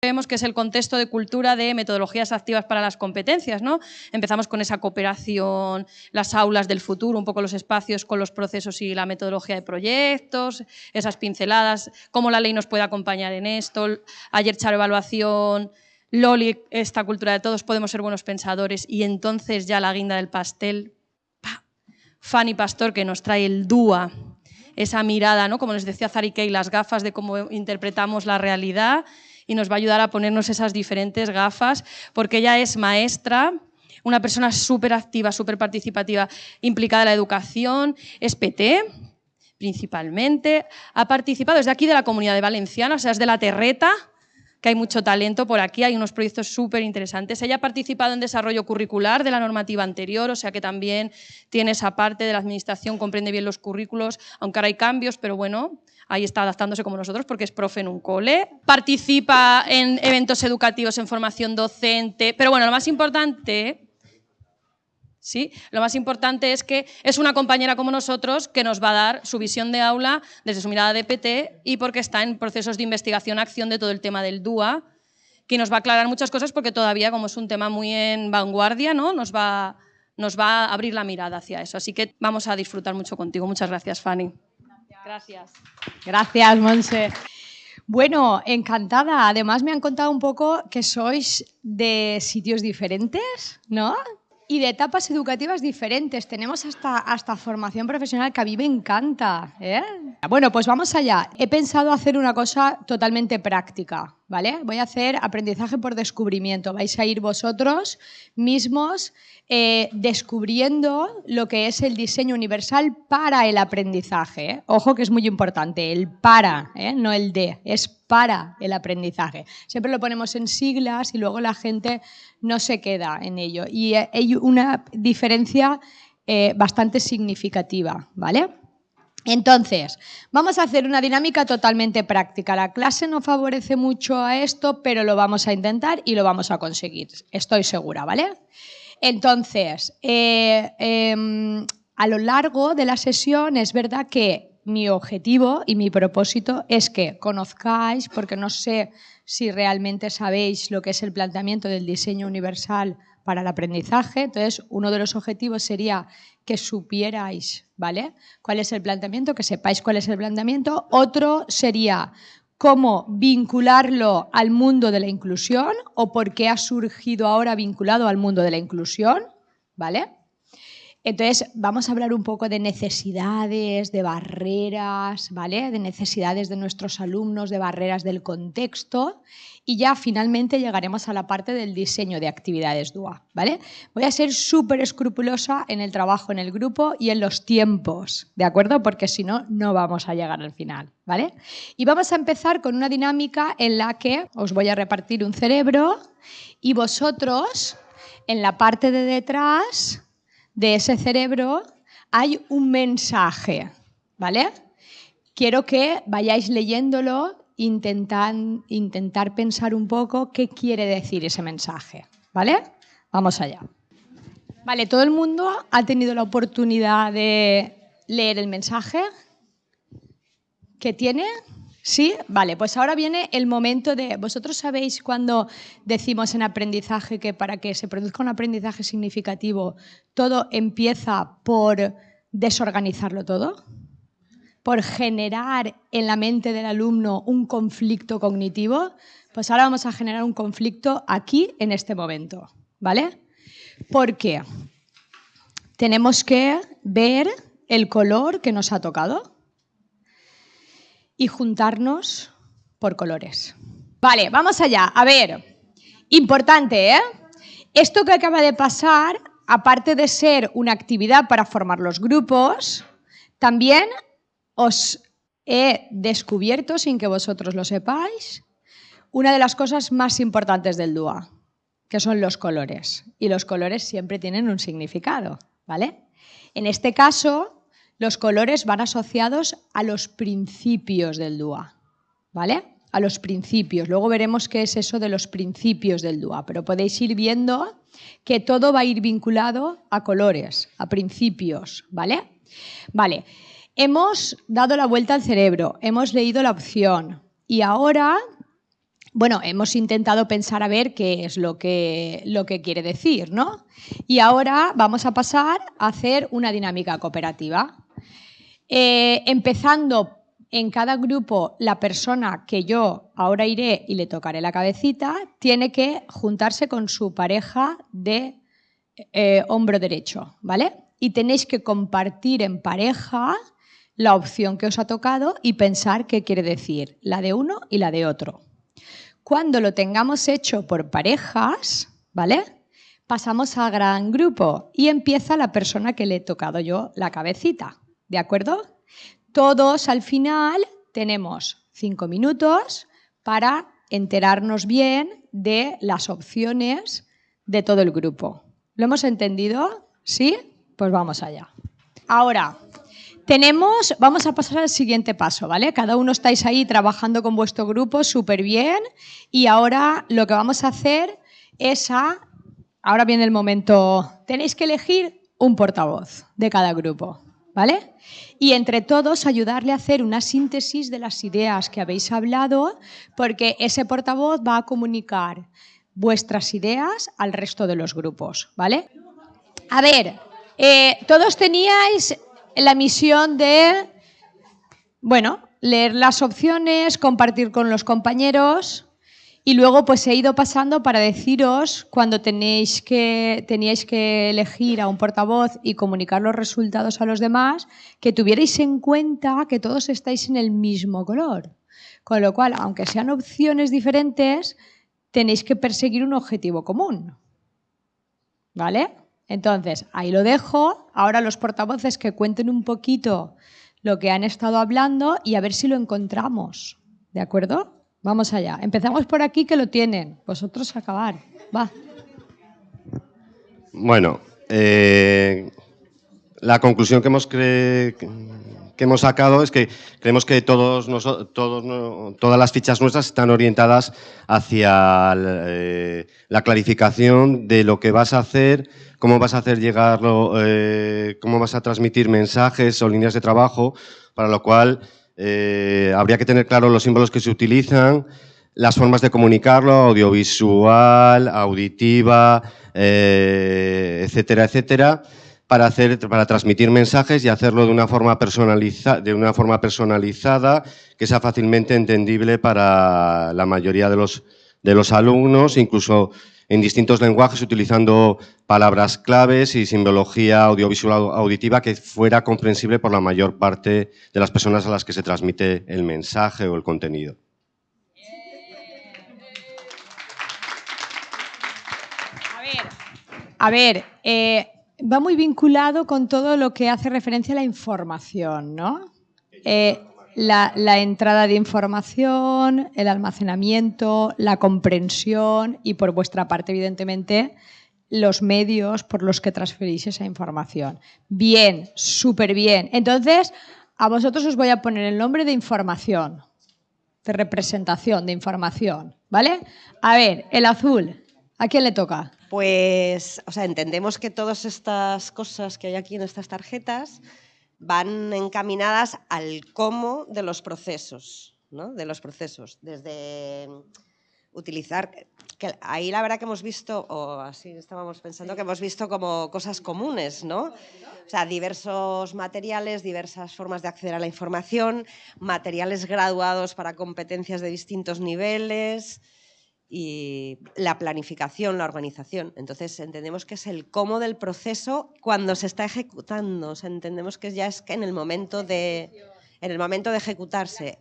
vemos que es el contexto de cultura de metodologías activas para las competencias. ¿no? Empezamos con esa cooperación, las aulas del futuro, un poco los espacios con los procesos y la metodología de proyectos, esas pinceladas, cómo la ley nos puede acompañar en esto. Ayer Charo Evaluación, Loli, esta cultura de todos podemos ser buenos pensadores y entonces ya la guinda del pastel, Fanny Pastor que nos trae el DUA, esa mirada, ¿no? como les decía Zari las gafas de cómo interpretamos la realidad y nos va a ayudar a ponernos esas diferentes gafas, porque ella es maestra, una persona súper activa, súper participativa, implicada en la educación, es PT, principalmente, ha participado desde aquí de la Comunidad de Valenciana, o sea, es de la Terreta, que hay mucho talento por aquí, hay unos proyectos súper interesantes. Ella ha participado en desarrollo curricular de la normativa anterior, o sea que también tiene esa parte de la administración, comprende bien los currículos, aunque ahora hay cambios, pero bueno, ahí está adaptándose como nosotros porque es profe en un cole. Participa en eventos educativos, en formación docente, pero bueno, lo más importante ¿sí? Lo más importante es que es una compañera como nosotros que nos va a dar su visión de aula desde su mirada de PT y porque está en procesos de investigación, acción de todo el tema del DUA, que nos va a aclarar muchas cosas porque todavía, como es un tema muy en vanguardia, ¿no? nos, va, nos va a abrir la mirada hacia eso. Así que vamos a disfrutar mucho contigo. Muchas gracias, Fanny. Gracias. Gracias, Monse. Bueno, encantada. Además me han contado un poco que sois de sitios diferentes, ¿no? Y de etapas educativas diferentes. Tenemos hasta, hasta formación profesional que a mí me encanta. ¿eh? Bueno, pues vamos allá. He pensado hacer una cosa totalmente práctica. ¿vale? Voy a hacer aprendizaje por descubrimiento. Vais a ir vosotros mismos eh, descubriendo lo que es el diseño universal para el aprendizaje. ¿eh? Ojo que es muy importante, el para, no el de, es para el aprendizaje. Siempre lo ponemos en siglas y luego la gente no se queda en ello. Y hay una diferencia bastante significativa, ¿vale? Entonces, vamos a hacer una dinámica totalmente práctica. La clase no favorece mucho a esto, pero lo vamos a intentar y lo vamos a conseguir. Estoy segura, ¿vale? Entonces, eh, em, a lo largo de la sesión es verdad que mi objetivo y mi propósito es que conozcáis, porque no sé si realmente sabéis lo que es el planteamiento del diseño universal para el aprendizaje. Entonces, uno de los objetivos sería que supierais, ¿vale? ¿Cuál es el planteamiento? Que sepáis cuál es el planteamiento. Otro sería cómo vincularlo al mundo de la inclusión o por qué ha surgido ahora vinculado al mundo de la inclusión, ¿vale? Entonces, vamos a hablar un poco de necesidades, de barreras, ¿vale? De necesidades de nuestros alumnos, de barreras del contexto y ya finalmente llegaremos a la parte del diseño de actividades DUA, ¿vale? Voy a ser súper escrupulosa en el trabajo en el grupo y en los tiempos, ¿de acuerdo? Porque si no, no vamos a llegar al final, ¿vale? Y vamos a empezar con una dinámica en la que os voy a repartir un cerebro y vosotros, en la parte de detrás, de ese cerebro hay un mensaje, ¿vale? Quiero que vayáis leyéndolo, intentar, intentar pensar un poco qué quiere decir ese mensaje, ¿vale? Vamos allá. Vale, ¿todo el mundo ha tenido la oportunidad de leer el mensaje? ¿Qué tiene? ¿Sí? Vale, pues ahora viene el momento de... ¿Vosotros sabéis cuando decimos en aprendizaje que para que se produzca un aprendizaje significativo todo empieza por desorganizarlo todo? Por generar en la mente del alumno un conflicto cognitivo. Pues ahora vamos a generar un conflicto aquí, en este momento. ¿Vale? Porque tenemos que ver el color que nos ha tocado y juntarnos por colores. Vale, vamos allá. A ver, importante, ¿eh? Esto que acaba de pasar, aparte de ser una actividad para formar los grupos, también os he descubierto, sin que vosotros lo sepáis, una de las cosas más importantes del DUA, que son los colores. Y los colores siempre tienen un significado, ¿vale? En este caso, los colores van asociados a los principios del DUA, ¿vale? A los principios. Luego veremos qué es eso de los principios del DUA, pero podéis ir viendo que todo va a ir vinculado a colores, a principios, ¿vale? Vale, hemos dado la vuelta al cerebro, hemos leído la opción y ahora bueno, hemos intentado pensar a ver qué es lo que, lo que quiere decir, ¿no? Y ahora vamos a pasar a hacer una dinámica cooperativa. Eh, empezando en cada grupo, la persona que yo ahora iré y le tocaré la cabecita tiene que juntarse con su pareja de eh, hombro derecho, ¿vale? Y tenéis que compartir en pareja la opción que os ha tocado y pensar qué quiere decir, la de uno y la de otro. Cuando lo tengamos hecho por parejas, ¿vale? Pasamos a gran grupo y empieza la persona que le he tocado yo la cabecita, ¿de acuerdo? Todos al final tenemos cinco minutos para enterarnos bien de las opciones de todo el grupo. ¿Lo hemos entendido? ¿Sí? Pues vamos allá. Ahora, tenemos, vamos a pasar al siguiente paso, ¿vale? Cada uno estáis ahí trabajando con vuestro grupo súper bien y ahora lo que vamos a hacer es a, ahora viene el momento, tenéis que elegir un portavoz de cada grupo, ¿vale? Y entre todos ayudarle a hacer una síntesis de las ideas que habéis hablado, porque ese portavoz va a comunicar vuestras ideas al resto de los grupos, ¿vale? A ver, eh, todos teníais la misión de, bueno, leer las opciones, compartir con los compañeros y luego pues he ido pasando para deciros cuando tenéis que, teníais que elegir a un portavoz y comunicar los resultados a los demás, que tuvierais en cuenta que todos estáis en el mismo color. Con lo cual, aunque sean opciones diferentes, tenéis que perseguir un objetivo común. ¿Vale? Entonces, ahí lo dejo. Ahora los portavoces que cuenten un poquito lo que han estado hablando y a ver si lo encontramos. ¿De acuerdo? Vamos allá. Empezamos por aquí que lo tienen. Vosotros acabar. Va. Bueno, eh, la conclusión que hemos, que hemos sacado es que creemos que todos, todos todas las fichas nuestras están orientadas hacia eh, la clarificación de lo que vas a hacer cómo vas a hacer llegarlo, eh, cómo vas a transmitir mensajes o líneas de trabajo, para lo cual eh, habría que tener claro los símbolos que se utilizan, las formas de comunicarlo, audiovisual, auditiva, eh, etcétera, etcétera, para, hacer, para transmitir mensajes y hacerlo de una, forma de una forma personalizada que sea fácilmente entendible para la mayoría de los, de los alumnos, incluso en distintos lenguajes utilizando palabras claves y simbología audiovisual auditiva que fuera comprensible por la mayor parte de las personas a las que se transmite el mensaje o el contenido. A ver, eh, va muy vinculado con todo lo que hace referencia a la información, ¿no? Eh, la, entrada de información, el almacenamiento, la comprensión y por vuestra parte, evidentemente, los medios por los que transferís esa información. Bien, súper bien. Entonces, a vosotros os voy a poner el nombre de información, de representación, de información, ¿vale? A ver, el azul, ¿a quién le toca? Pues, o sea, entendemos que todas estas cosas que hay aquí en estas tarjetas van encaminadas al cómo de los procesos, ¿no? de los procesos, desde utilizar, ahí la verdad que hemos visto, o así estábamos pensando, que hemos visto como cosas comunes, ¿no? O sea, diversos materiales, diversas formas de acceder a la información, materiales graduados para competencias de distintos niveles, y la planificación, la organización. Entonces entendemos que es el cómo del proceso cuando se está ejecutando. entendemos que ya es que en el momento de, en el momento de ejecutarse,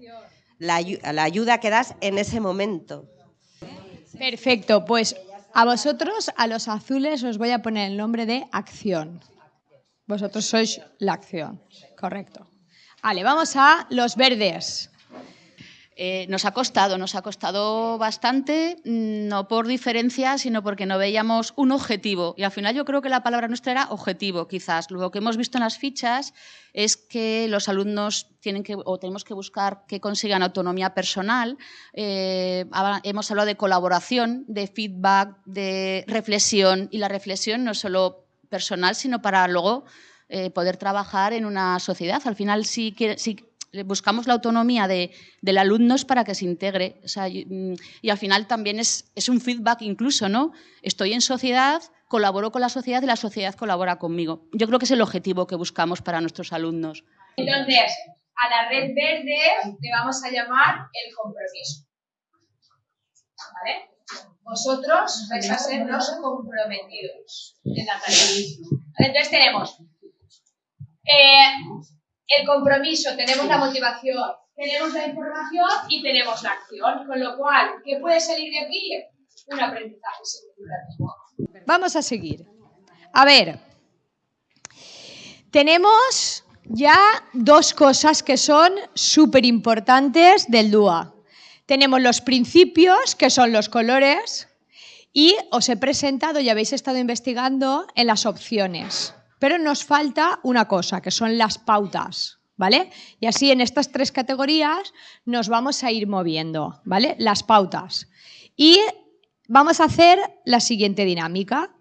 la, la ayuda que das en ese momento. Perfecto, pues a vosotros, a los azules, os voy a poner el nombre de acción. Vosotros sois la acción, correcto. Vale, vamos a los verdes. Eh, nos ha costado, nos ha costado bastante, mm, no por diferencia, sino porque no veíamos un objetivo. Y al final yo creo que la palabra nuestra era objetivo, quizás. Lo que hemos visto en las fichas es que los alumnos tienen que, o tenemos que buscar que consigan autonomía personal. Eh, hemos hablado de colaboración, de feedback, de reflexión. Y la reflexión no solo personal, sino para luego eh, poder trabajar en una sociedad. Al final, si, si buscamos la autonomía de, del alumno para que se integre. Mm, y, al final también es, un feedback incluso, ¿no? Estoy en sociedad, colaboro con la sociedad y la sociedad colabora conmigo. Yo creo que es el objetivo que buscamos para nuestros alumnos. Entonces, a la red verde le vamos a llamar el compromiso. ¿Vale? Vosotros vais a ser los comprometidos en la. Entonces tenemos eh, el compromiso, tenemos la motivación, tenemos la información y tenemos la acción. Con lo cual, ¿qué puede salir de aquí? Un aprendizaje significativo. Vamos a seguir. A ver, tenemos ya dos cosas que son súper importantes del DUA. Tenemos los principios, que son los colores, y os he presentado y habéis estado investigando en las opciones. Pero nos falta una cosa, que son las pautas, ¿vale? Y así en estas tres categorías nos vamos a ir moviendo, ¿vale? Las pautas. Y vamos a hacer la siguiente dinámica.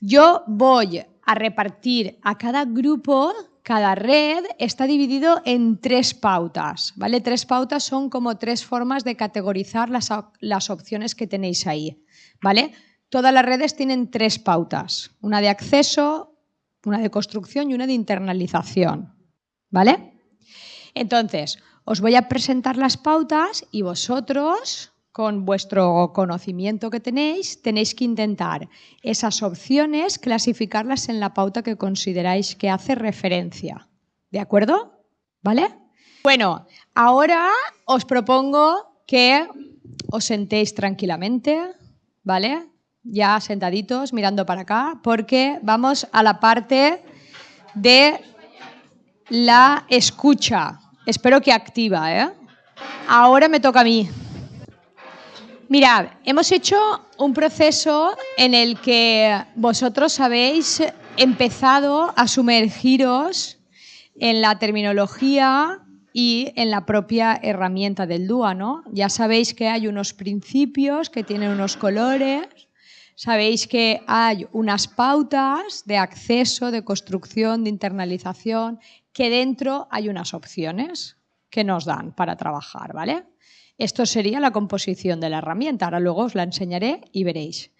Yo voy a repartir a cada grupo, cada red está dividido en tres pautas, ¿vale? Tres pautas son como tres formas de categorizar las, opciones que tenéis ahí, ¿vale? Todas las redes tienen tres pautas, una de acceso, una de construcción y una de internalización. ¿Vale? Entonces, os voy a presentar las pautas y vosotros, con vuestro conocimiento que tenéis, tenéis que intentar esas opciones clasificarlas en la pauta que consideráis que hace referencia. ¿De acuerdo? ¿Vale? Bueno, ahora os propongo que os sentéis tranquilamente, ¿vale? Ya sentaditos mirando para acá, porque vamos a la parte de la escucha. Espero que activa, ¿eh? Ahora me toca a mí. Mirad, hemos hecho un proceso en el que vosotros habéis empezado a sumergiros en la terminología y en la propia herramienta del DUA, ¿no? Ya sabéis que hay unos principios que tienen unos colores Sabéis que hay unas pautas de acceso, de construcción, de internalización, que dentro hay unas opciones que nos dan para trabajar, ¿vale? Esto sería la composición de la herramienta. Ahora luego os la enseñaré y veréis.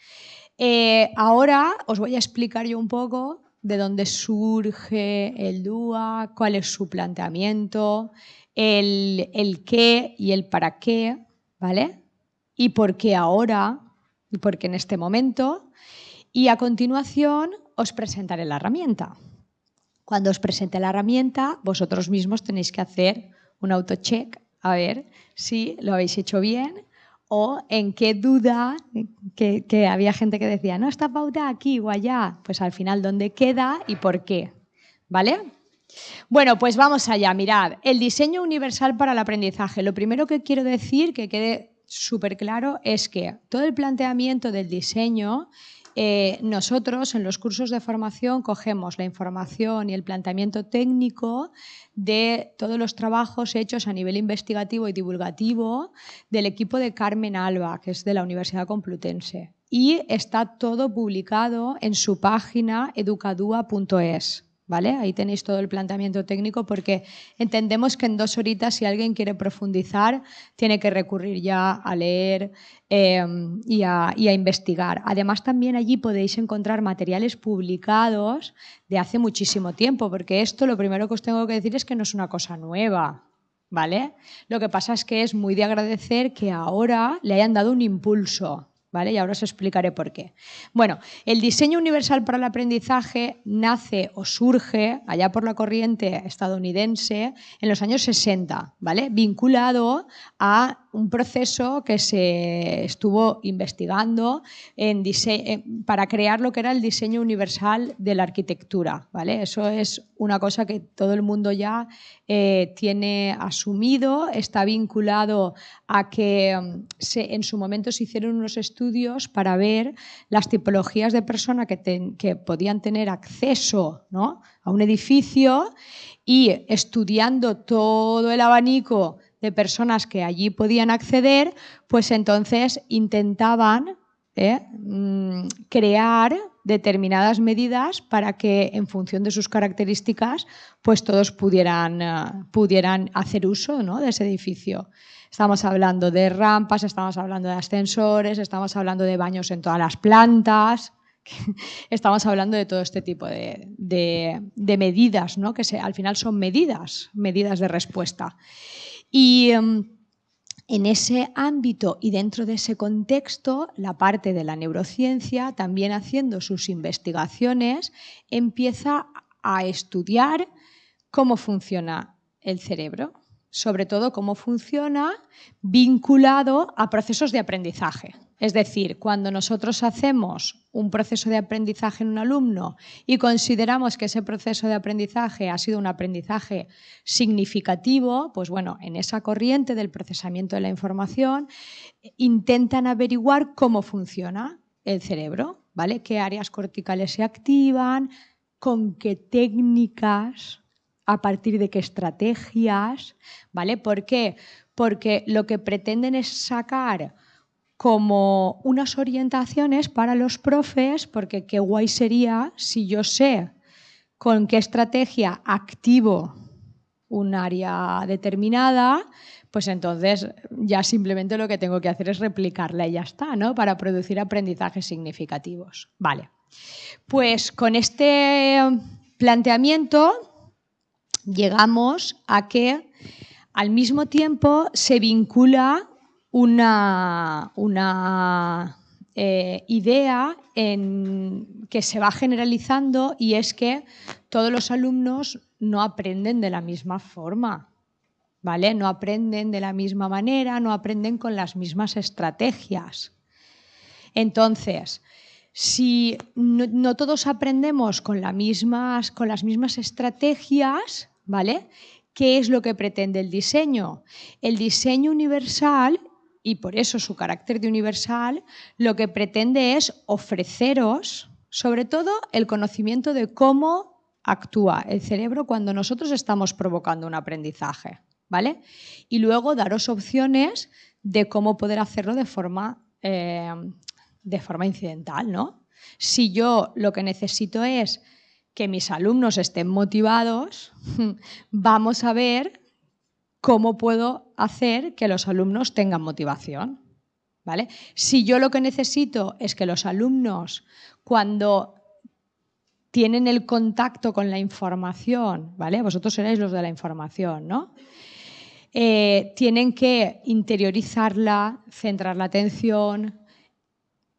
Eh, ahora os voy a explicar yo un poco de dónde surge el DUA, cuál es su planteamiento, el, el qué y el para qué, ¿vale? Y por qué ahora porque en este momento. Y a continuación os presentaré la herramienta. Cuando os presente la herramienta, vosotros mismos tenéis que hacer un autocheck a ver si lo habéis hecho bien o en qué duda, que, que, había gente que decía, no, esta pauta aquí o allá, pues al final dónde queda y por qué. ¿Vale? Bueno, pues vamos allá, mirad, el diseño universal para el aprendizaje. Lo primero que quiero decir, que quede súper claro es que todo el planteamiento del diseño, eh, nosotros en los cursos de formación cogemos la información y el planteamiento técnico de todos los trabajos hechos a nivel investigativo y divulgativo del equipo de Carmen Alba, que es de la Universidad Complutense. Y está todo publicado en su página educadua.es. ¿Vale? Ahí tenéis todo el planteamiento técnico porque entendemos que en dos horitas si alguien quiere profundizar tiene que recurrir ya a leer em, y, a, y, a, investigar. Además también allí podéis encontrar materiales publicados de hace muchísimo tiempo porque esto lo primero que os tengo que decir es que no es una cosa nueva. ¿Vale? Lo que pasa es que es muy de agradecer que ahora le hayan dado un impulso y ahora os explicaré por qué. Bueno, el diseño universal para el aprendizaje nace o surge allá por la corriente estadounidense en los años 60, ¿vale? Vinculado a un proceso que se estuvo investigando en para crear lo que era el diseño universal de la arquitectura. ¿vale? Eso es una cosa que todo el mundo ya eh, tiene asumido, está vinculado a que mm, en su momento se hicieron unos estudios para ver las tipologías de personas que, podían tener acceso ¿no? a un edificio y estudiando todo el abanico de personas que allí podían acceder, pues entonces intentaban ¿eh? mm, crear determinadas medidas para que en función de sus características pues todos pudieran, eh, pudieran hacer uso de ese edificio. Estamos hablando de rampas, estamos hablando de ascensores, estamos hablando de baños en todas las plantas, estamos hablando de todo este tipo de, medidas, ¿no? que al final son medidas, medidas de respuesta. Y em, en ese ámbito y dentro de ese contexto, la parte de la neurociencia, también haciendo sus investigaciones, empieza a estudiar cómo funciona el cerebro, sobre todo cómo funciona vinculado a procesos de aprendizaje. Es decir, cuando nosotros hacemos un proceso de aprendizaje en un alumno y consideramos que ese proceso de aprendizaje ha sido un aprendizaje significativo, pues bueno, en esa corriente del procesamiento de la información intentan averiguar cómo funciona el cerebro, ¿vale? ¿Qué áreas corticales se activan? ¿Con qué técnicas? ¿A partir de qué estrategias? ¿Vale? ¿Por qué? Porque lo que pretenden es sacar como unas orientaciones para los profes, porque qué guay sería si yo sé con qué estrategia activo un área determinada, pues entonces ya simplemente lo que tengo que hacer es replicarla y ya está, ¿no? Para producir aprendizajes significativos. Vale. Pues con este planteamiento llegamos a que al mismo tiempo se vincula una, una eh, idea en, que se va generalizando y es que todos los alumnos no aprenden de la misma forma. ¿Vale? No aprenden de la misma manera, no aprenden con las mismas estrategias. Entonces, si no, todos aprendemos con, mismas, con las mismas estrategias, ¿vale? ¿Qué es lo que pretende el diseño? El diseño universal y por eso su carácter de universal, lo que pretende es ofreceros, sobre todo, el conocimiento de cómo actúa el cerebro cuando nosotros estamos provocando un aprendizaje, ¿vale? Y luego daros opciones de cómo poder hacerlo de forma, eh, de forma incidental, ¿no? Si yo lo que necesito es que mis alumnos estén motivados, vamos a ver cómo puedo hacer que los alumnos tengan motivación. ¿Vale? Si yo lo que necesito es que los alumnos, cuando tienen el contacto con la información, ¿vale? Vosotros seréis los de la información, ¿no? Eh, tienen que interiorizarla, centrar la atención,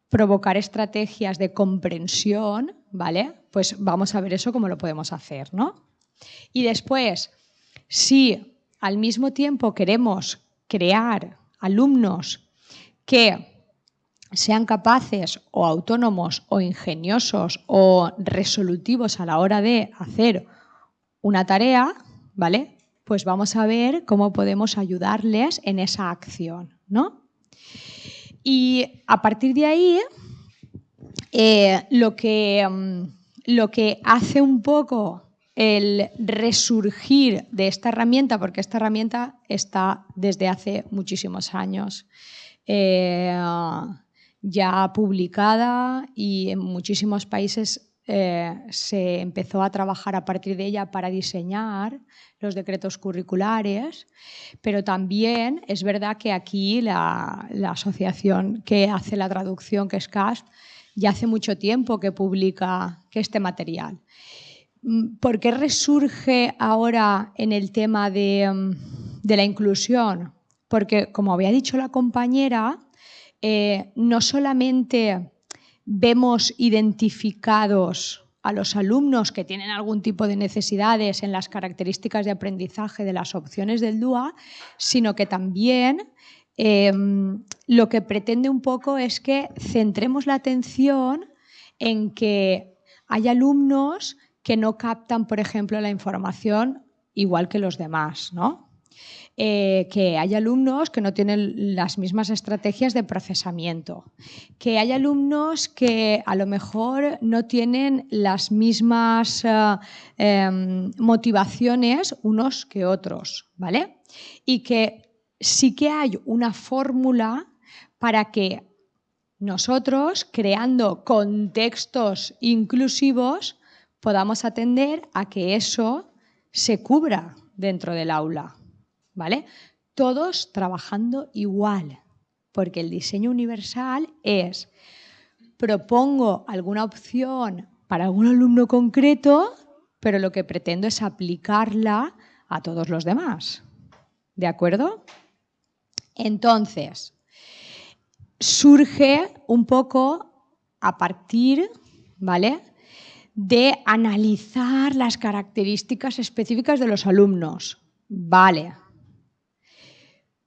provocar estrategias de comprensión, ¿vale? Pues vamos a ver eso cómo lo podemos hacer, ¿no? Y después, si al mismo tiempo queremos crear alumnos que sean capaces o autónomos o ingeniosos o resolutivos a la hora de hacer una tarea, ¿vale? Pues vamos a ver cómo podemos ayudarles en esa acción, ¿no? Y a partir de ahí, eh, lo, que, mm, lo que hace un poco el resurgir de esta herramienta, porque esta herramienta está desde hace muchísimos años eh, ya publicada y en muchísimos países eh, se empezó a trabajar a partir de ella para diseñar los decretos curriculares, pero también es verdad que aquí la, la asociación que hace la traducción, que es CAST, ya hace mucho tiempo que publica que este material. Mm, ¿Por qué resurge ahora en el tema mm, de, la inclusión? Porque, como había dicho la compañera, eh, no solamente vemos identificados a los alumnos que tienen algún tipo de necesidades en las características de aprendizaje de las opciones del DUA, sino que también em, lo que pretende un poco es que centremos la atención en que hay alumnos que no captan, por ejemplo, la información igual que los demás, ¿no? Eh, que hay alumnos que no tienen las mismas estrategias de procesamiento, que hay alumnos que a lo mejor no tienen las mismas eh, em, motivaciones unos que otros, ¿vale? Y que sí que hay una fórmula para que nosotros, creando contextos inclusivos, podamos atender a que eso se cubra dentro del aula. ¿Vale? Todos trabajando igual, porque el diseño universal es propongo alguna opción para algún alumno concreto, pero lo que pretendo es aplicarla a todos los demás. ¿De acuerdo? Entonces, surge un poco a partir, ¿vale? De analizar las características específicas de los alumnos. Vale.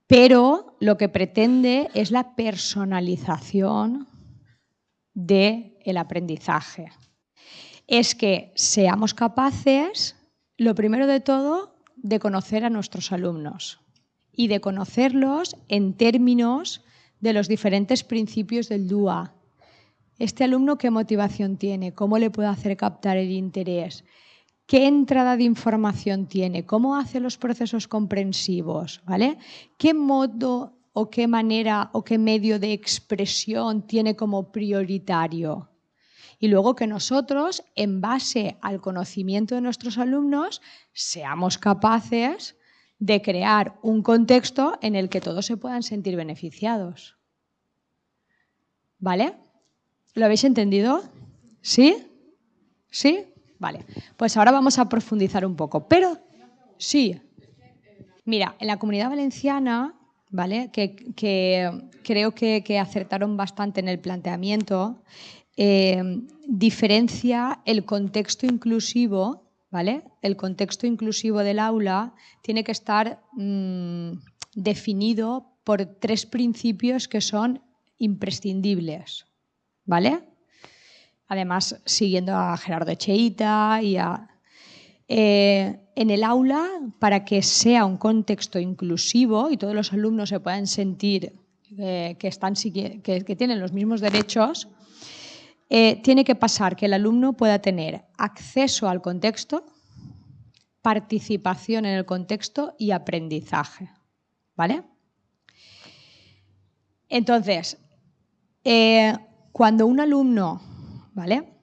Pero lo que pretende es la personalización del aprendizaje. Es que seamos capaces, lo primero de todo, de conocer a nuestros alumnos y de conocerlos en términos de los diferentes principios del DUA. Este alumno, ¿qué motivación tiene? ¿Cómo le puedo hacer captar el interés? ¿Qué entrada de información tiene? ¿Cómo hace los procesos comprensivos? ¿Vale? ¿Qué modo o qué manera o qué medio de expresión tiene como prioritario? Y luego que nosotros, en base al conocimiento de nuestros alumnos, seamos capaces de crear un contexto en el que todos se puedan sentir beneficiados. ¿Vale? ¿Lo habéis entendido? ¿Sí? ¿Sí? Vale. Pues ahora vamos a profundizar un poco. Pero sí. Mira, en la comunidad valenciana, ¿vale? Que, creo que, acertaron bastante en el planteamiento, eh, diferencia el contexto inclusivo el contexto inclusivo del aula tiene que estar mm, definido por tres principios que son imprescindibles, ¿vale? Además, siguiendo a Gerardo Echeita y. Eh, en el aula, para que sea un contexto inclusivo y todos los alumnos se puedan sentir eh, que, están, que tienen los mismos derechos, eh, tiene que pasar que el alumno pueda tener acceso al contexto, participación en el contexto y aprendizaje. ¿Vale? Entonces, eh, cuando un alumno ¿vale?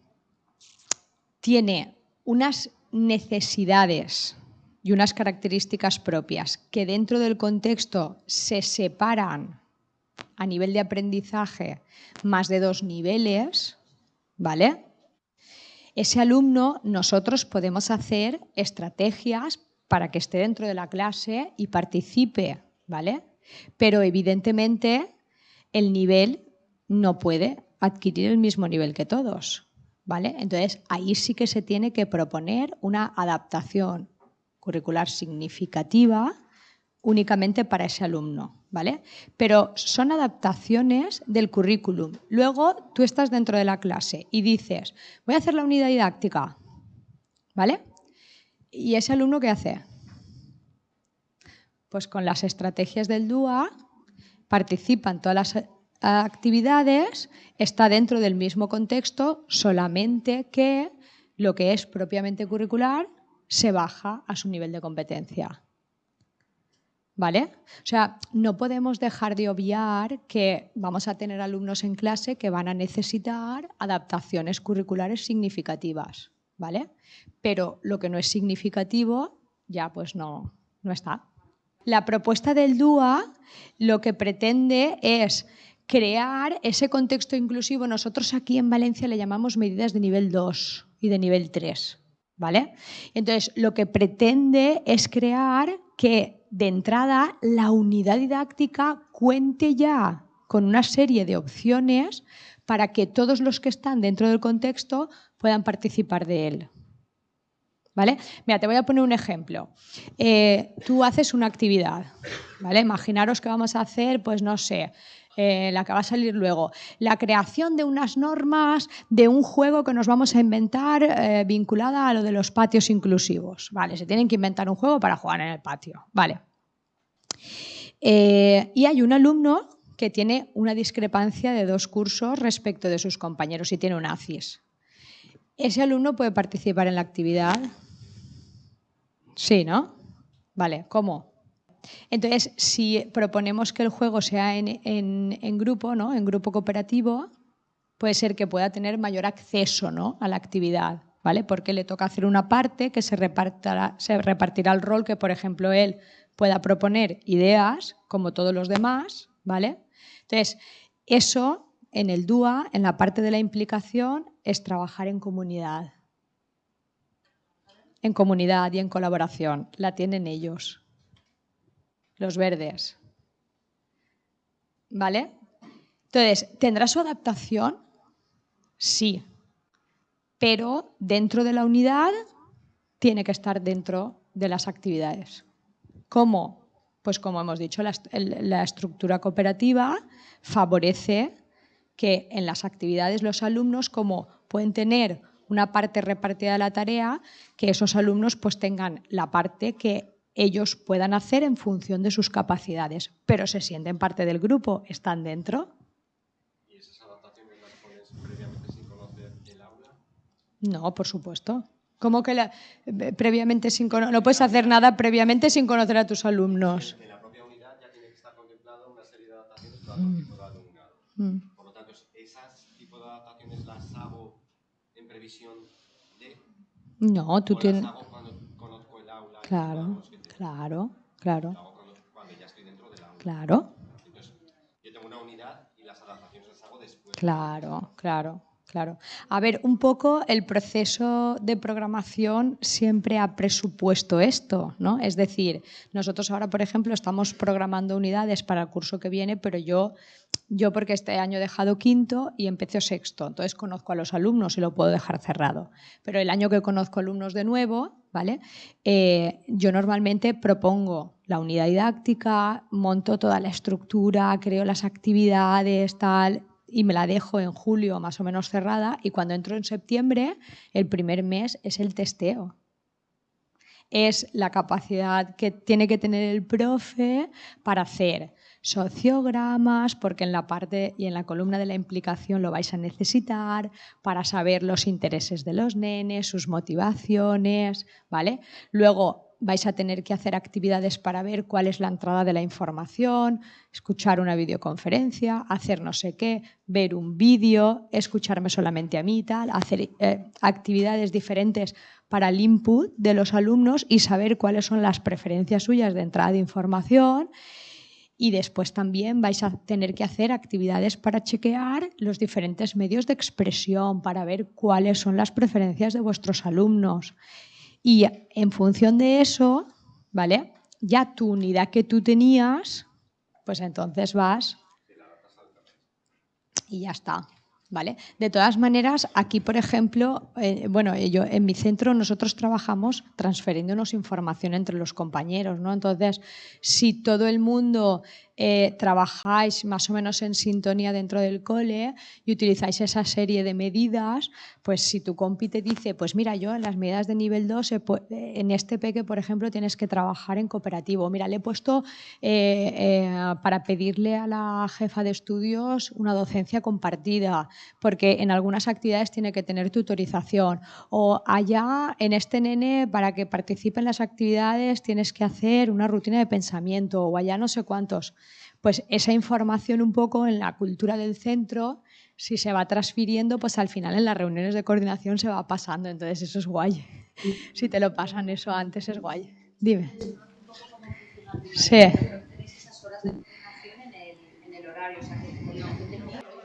tiene unas necesidades y unas características propias que dentro del contexto se separan a nivel de aprendizaje más de dos niveles, ¿vale? Ese alumno, nosotros podemos hacer estrategias para que esté dentro de la clase y participe, ¿vale? Pero evidentemente el nivel no puede adquirir el mismo nivel que todos, ¿vale? Entonces ahí sí que se tiene que proponer una adaptación curricular significativa únicamente para ese alumno. ¿vale? Pero son adaptaciones del currículum. Luego tú estás dentro de la clase y dices, voy a hacer la unidad didáctica, ¿vale? ¿Y ese alumno qué hace? Pues con las estrategias del DUA participa en todas las actividades, está dentro del mismo contexto, solamente que lo que es propiamente curricular se baja a su nivel de competencia. ¿Vale? O sea, no podemos dejar de obviar que vamos a tener alumnos en clase que van a necesitar adaptaciones curriculares significativas, ¿vale? Pero lo que no es significativo ya pues no, no está. La propuesta del DUA lo que pretende es crear ese contexto inclusivo. Nosotros aquí en Valencia le llamamos medidas de nivel 2 y de nivel 3. ¿Vale? Entonces, lo que pretende es crear que de entrada la unidad didáctica cuente ya con una serie de opciones para que todos los que están dentro del contexto puedan participar de él. ¿Vale? Mira, te voy a poner un ejemplo. Eh, tú haces una actividad, ¿vale? Imaginaros que vamos a hacer, pues no sé, eh, la que va a salir luego, la creación de unas normas de un juego que nos vamos a inventar eh, vinculada a lo de los patios inclusivos. Vale, se tienen que inventar un juego para jugar en el patio. Vale. Eh, y hay un alumno que tiene una discrepancia de dos cursos respecto de sus compañeros y tiene un ACIS. ¿Ese alumno puede participar en la actividad? Sí, ¿no? Vale, ¿cómo? Entonces, si proponemos que el juego sea en, grupo, ¿no? en grupo cooperativo, puede ser que pueda tener mayor acceso ¿no? a la actividad, ¿vale? Porque le toca hacer una parte que se repartirá, se repartirá el rol que, por ejemplo, él pueda proponer ideas, como todos los demás, ¿vale? Entonces, eso en el DUA, en la parte de la implicación, es trabajar en comunidad. En comunidad y en colaboración. La tienen ellos. Los verdes. ¿Vale? Entonces, ¿tendrá su adaptación? Sí. Pero dentro de la unidad tiene que estar dentro de las actividades. ¿Cómo? Pues como hemos dicho, la, estructura cooperativa favorece que en las actividades los alumnos, como pueden tener una parte repartida de la tarea, que esos alumnos pues tengan la parte que ellos puedan hacer en función de sus capacidades, pero se sienten parte del grupo, están dentro. ¿Y esas adaptaciones las pones previamente sin conocer el aula? No, por supuesto. ¿Cómo que la, previamente sin no puedes hacer nada previamente sin conocer a tus alumnos? En la propia unidad ya tiene que estar contemplado una serie de adaptaciones para todo tipo de alumnado. Mm. Por lo tanto, esas tipo de adaptaciones las hago en previsión de. No, tú tienes. Las hago cuando conozco el aula. Claro, claro, claro. Las hago cuando, cuando, ya estoy dentro. Claro. Entonces, yo tengo una unidad y las adaptaciones las hago después. Claro, claro. Claro. A ver, un poco el proceso de programación siempre ha presupuesto esto, ¿no? Es decir, nosotros ahora, por ejemplo, estamos programando unidades para el curso que viene, pero yo, yo porque este año he dejado quinto y empecé sexto, entonces conozco a los alumnos y lo puedo dejar cerrado. Pero el año que conozco alumnos de nuevo, ¿vale? Eh, yo normalmente propongo la unidad didáctica, monto toda la estructura, creo las actividades, tal, y me la dejo en julio más o menos cerrada y cuando entro en septiembre, el primer mes es el testeo. Es la capacidad que tiene que tener el profe para hacer sociogramas, porque en la parte y en la columna de la implicación lo vais a necesitar para saber los intereses de los nenes, sus motivaciones, ¿vale? Luego vais a tener que hacer actividades para ver cuál es la entrada de la información, escuchar una videoconferencia, hacer no sé qué, ver un vídeo, escucharme solamente a mí, tal, hacer eh, actividades diferentes para el input de los alumnos y saber cuáles son las preferencias suyas de entrada de información. Y después también vais a tener que hacer actividades para chequear los diferentes medios de expresión, para ver cuáles son las preferencias de vuestros alumnos. Y en función de eso, ¿vale? Ya tu unidad que tú tenías, pues entonces vas y ya está. ¿Vale? De todas maneras, aquí, por ejemplo, eh, bueno, yo, en mi centro nosotros trabajamos transfiriéndonos información entre los compañeros, ¿no? Entonces, si todo el mundo eh, trabajáis más o menos en sintonía dentro del cole y utilizáis esa serie de medidas, pues si tu compi te dice, pues mira, yo en las medidas de nivel 2, en este peque, por ejemplo, tienes que trabajar en cooperativo. Mira, le he puesto eh, eh, para pedirle a la jefa de estudios una docencia compartida, porque en algunas actividades tiene que tener tutorización. O allá, en este nene, para que participe en las actividades, tienes que hacer una rutina de pensamiento, o allá no sé cuántos pues esa información un poco en la cultura del centro, si se va transfiriendo, pues al final en las reuniones de coordinación se va pasando, entonces eso es guay. Si te lo pasan eso antes es guay. Dime. Sí.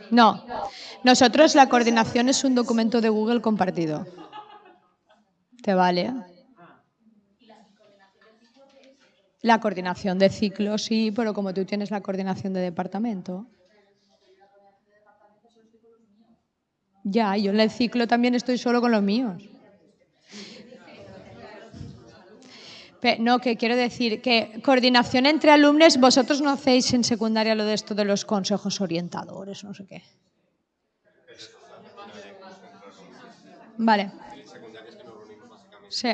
No, nosotros la coordinación es un documento de Google compartido. ¿Te vale? La coordinación de ciclo, sí, pero como tú tienes la coordinación de departamento. Ya, yo en el ciclo también estoy solo con los míos. no, que quiero decir que coordinación entre alumnos, vosotros no hacéis en secundaria lo de esto de los consejos orientadores, no sé qué. Vale. Sí.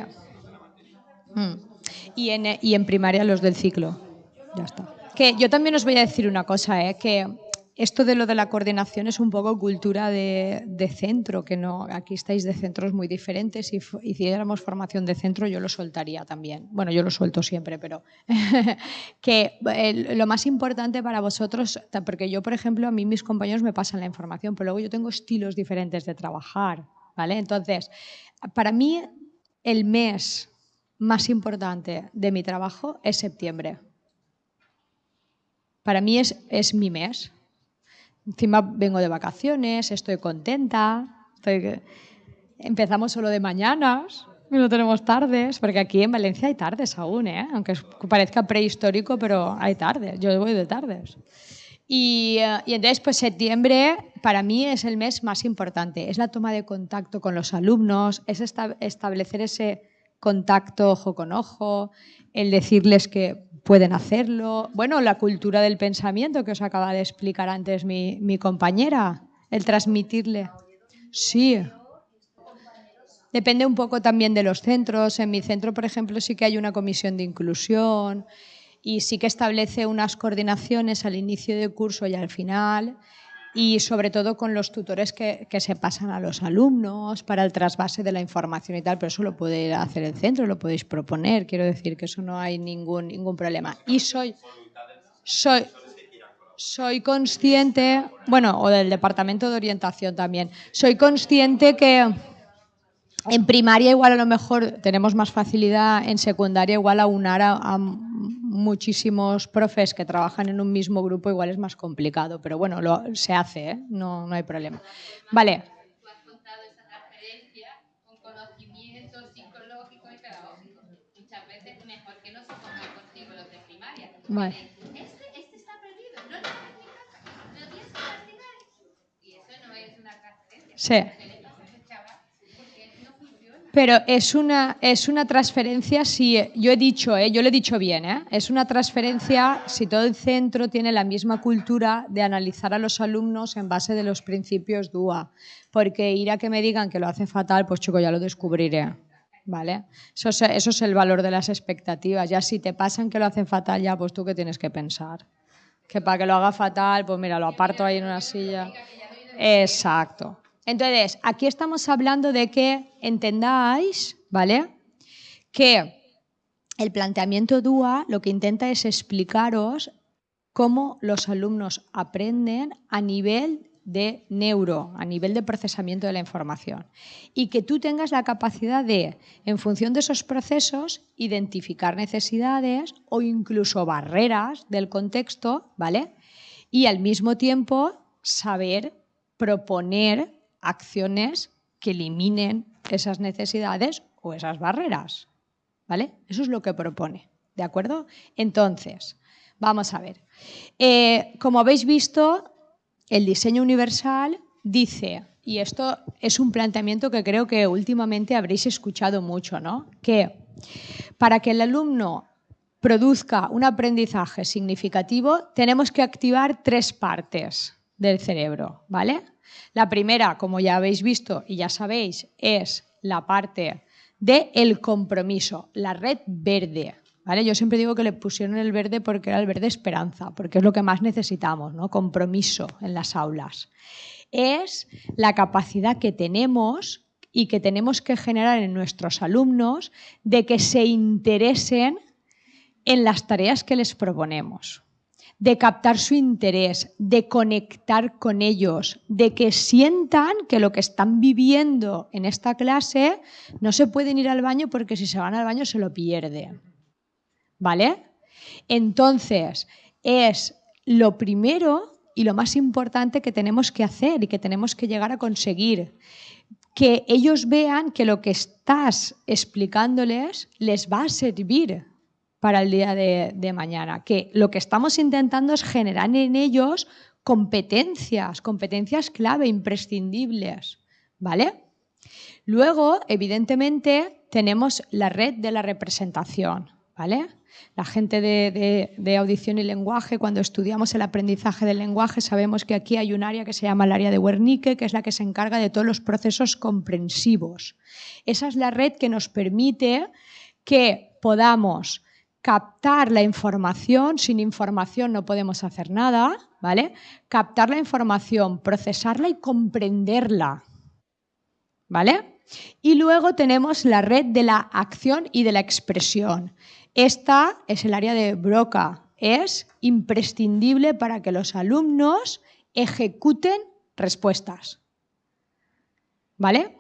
Mm y en, y en primaria los del ciclo. Ya está. Que yo también os voy a decir una cosa, ¿eh? que esto de lo de la coordinación es un poco cultura de, centro, que no, aquí estáis de centros muy diferentes. Si hiciéramos formación de centro, yo lo soltaría también. Bueno, yo lo suelto siempre, pero que lo más importante para vosotros, porque yo, por ejemplo, a mí mis compañeros me pasan la información, pero luego yo tengo estilos diferentes de trabajar, ¿vale? Entonces, para mí, el mes más importante de mi trabajo es septiembre. Para mí es, es mi mes Encima vengo de vacaciones, estoy contenta. Empezamos solo de mañanas no tenemos tardes, porque aquí en Valencia hay tardes aún, ¿eh? aunque parezca prehistórico, pero hay tardes. Yo voy de tardes. Y, eh, y, entonces, pues septiembre para mí es el mes más importante. Es la toma de contacto con los alumnos, es establecer ese contacto ojo con ojo, el decirles que pueden hacerlo. Bueno, la cultura del pensamiento que os acaba de explicar antes mi, mi compañera, el transmitirle. Sí. Depende un poco también de los centros. En mi centro, por ejemplo, sí que hay una comisión de inclusión y sí que establece unas coordinaciones al inicio del curso y al final y sobre todo con los tutores que, se pasan a los alumnos para el trasvase de la información y tal, pero eso lo puede hacer el centro, lo podéis proponer, quiero decir que eso no hay ningún, ningún problema. Y soy, soy, soy consciente, bueno, o del departamento de orientación también, soy consciente que en primaria igual a lo mejor tenemos más facilidad, en secundaria igual aunar a, a muchísimos profes que trabajan en un mismo grupo, igual es más complicado, pero bueno, lo, se hace, ¿eh? no, no hay problema. Vale. Vale. Este, está perdido, no tienes que. Y eso no es una. Sí. Pero es una, es una transferencia, si yo he dicho, ¿eh? yo lo he dicho bien, ¿eh? es una transferencia si todo el centro tiene la misma cultura de analizar a los alumnos en base de los principios DUA. Porque ir a que me digan que lo hace fatal, pues chico, ya lo descubriré. ¿Vale? Eso es, eso es el valor de las expectativas. Ya si te pasan que lo hacen fatal, ya pues tú qué tienes que pensar. Que para que lo haga fatal, pues mira, lo aparto ahí en una silla. Exacto. Entonces, aquí estamos hablando de que entendáis, ¿vale? Que el planteamiento DUA lo que intenta es explicaros cómo los alumnos aprenden a nivel de neuro, a nivel de procesamiento de la información. Y que tú tengas la capacidad de, en función de esos procesos, identificar necesidades o incluso barreras del contexto, ¿vale? Y al mismo tiempo saber proponer acciones que eliminen esas necesidades o esas barreras. ¿Vale? Eso es lo que propone. ¿De acuerdo? Entonces, vamos a ver. Eh, como habéis visto, el diseño universal dice, y esto es un planteamiento que creo que últimamente habréis escuchado mucho, ¿no? Que para que el alumno produzca un aprendizaje significativo, tenemos que activar tres partes del cerebro, ¿vale? La primera, como ya habéis visto y ya sabéis, es la parte del el compromiso, la red verde. ¿vale? Yo siempre digo que le pusieron el verde porque era el verde esperanza, porque es lo que más necesitamos, ¿no? compromiso en las aulas. Es la capacidad que tenemos y que tenemos que generar en nuestros alumnos de que se interesen en las tareas que les proponemos de captar su interés, de conectar con ellos, de que sientan que lo que están viviendo en esta clase no se pueden ir al baño porque si se van al baño se lo pierden. ¿Vale? Entonces, es lo primero y lo más importante que tenemos que hacer y que tenemos que llegar a conseguir. Que ellos vean que lo que estás explicándoles les va a servir para el día de, mañana, que lo que estamos intentando es generar en ellos competencias, competencias clave, imprescindibles, ¿vale? Luego, evidentemente, tenemos la red de la representación, ¿vale? La gente de, de, audición y lenguaje, cuando estudiamos el aprendizaje del lenguaje, sabemos que aquí hay un área que se llama el área de Wernicke, que es la que se encarga de todos los procesos comprensivos. Esa es la red que nos permite que podamos captar la información, sin información no podemos hacer nada, ¿vale? Captar la información, procesarla y comprenderla, ¿vale? Y luego tenemos la red de la acción y de la expresión. Esta es el área de Broca. Es imprescindible para que los alumnos ejecuten respuestas. ¿Vale?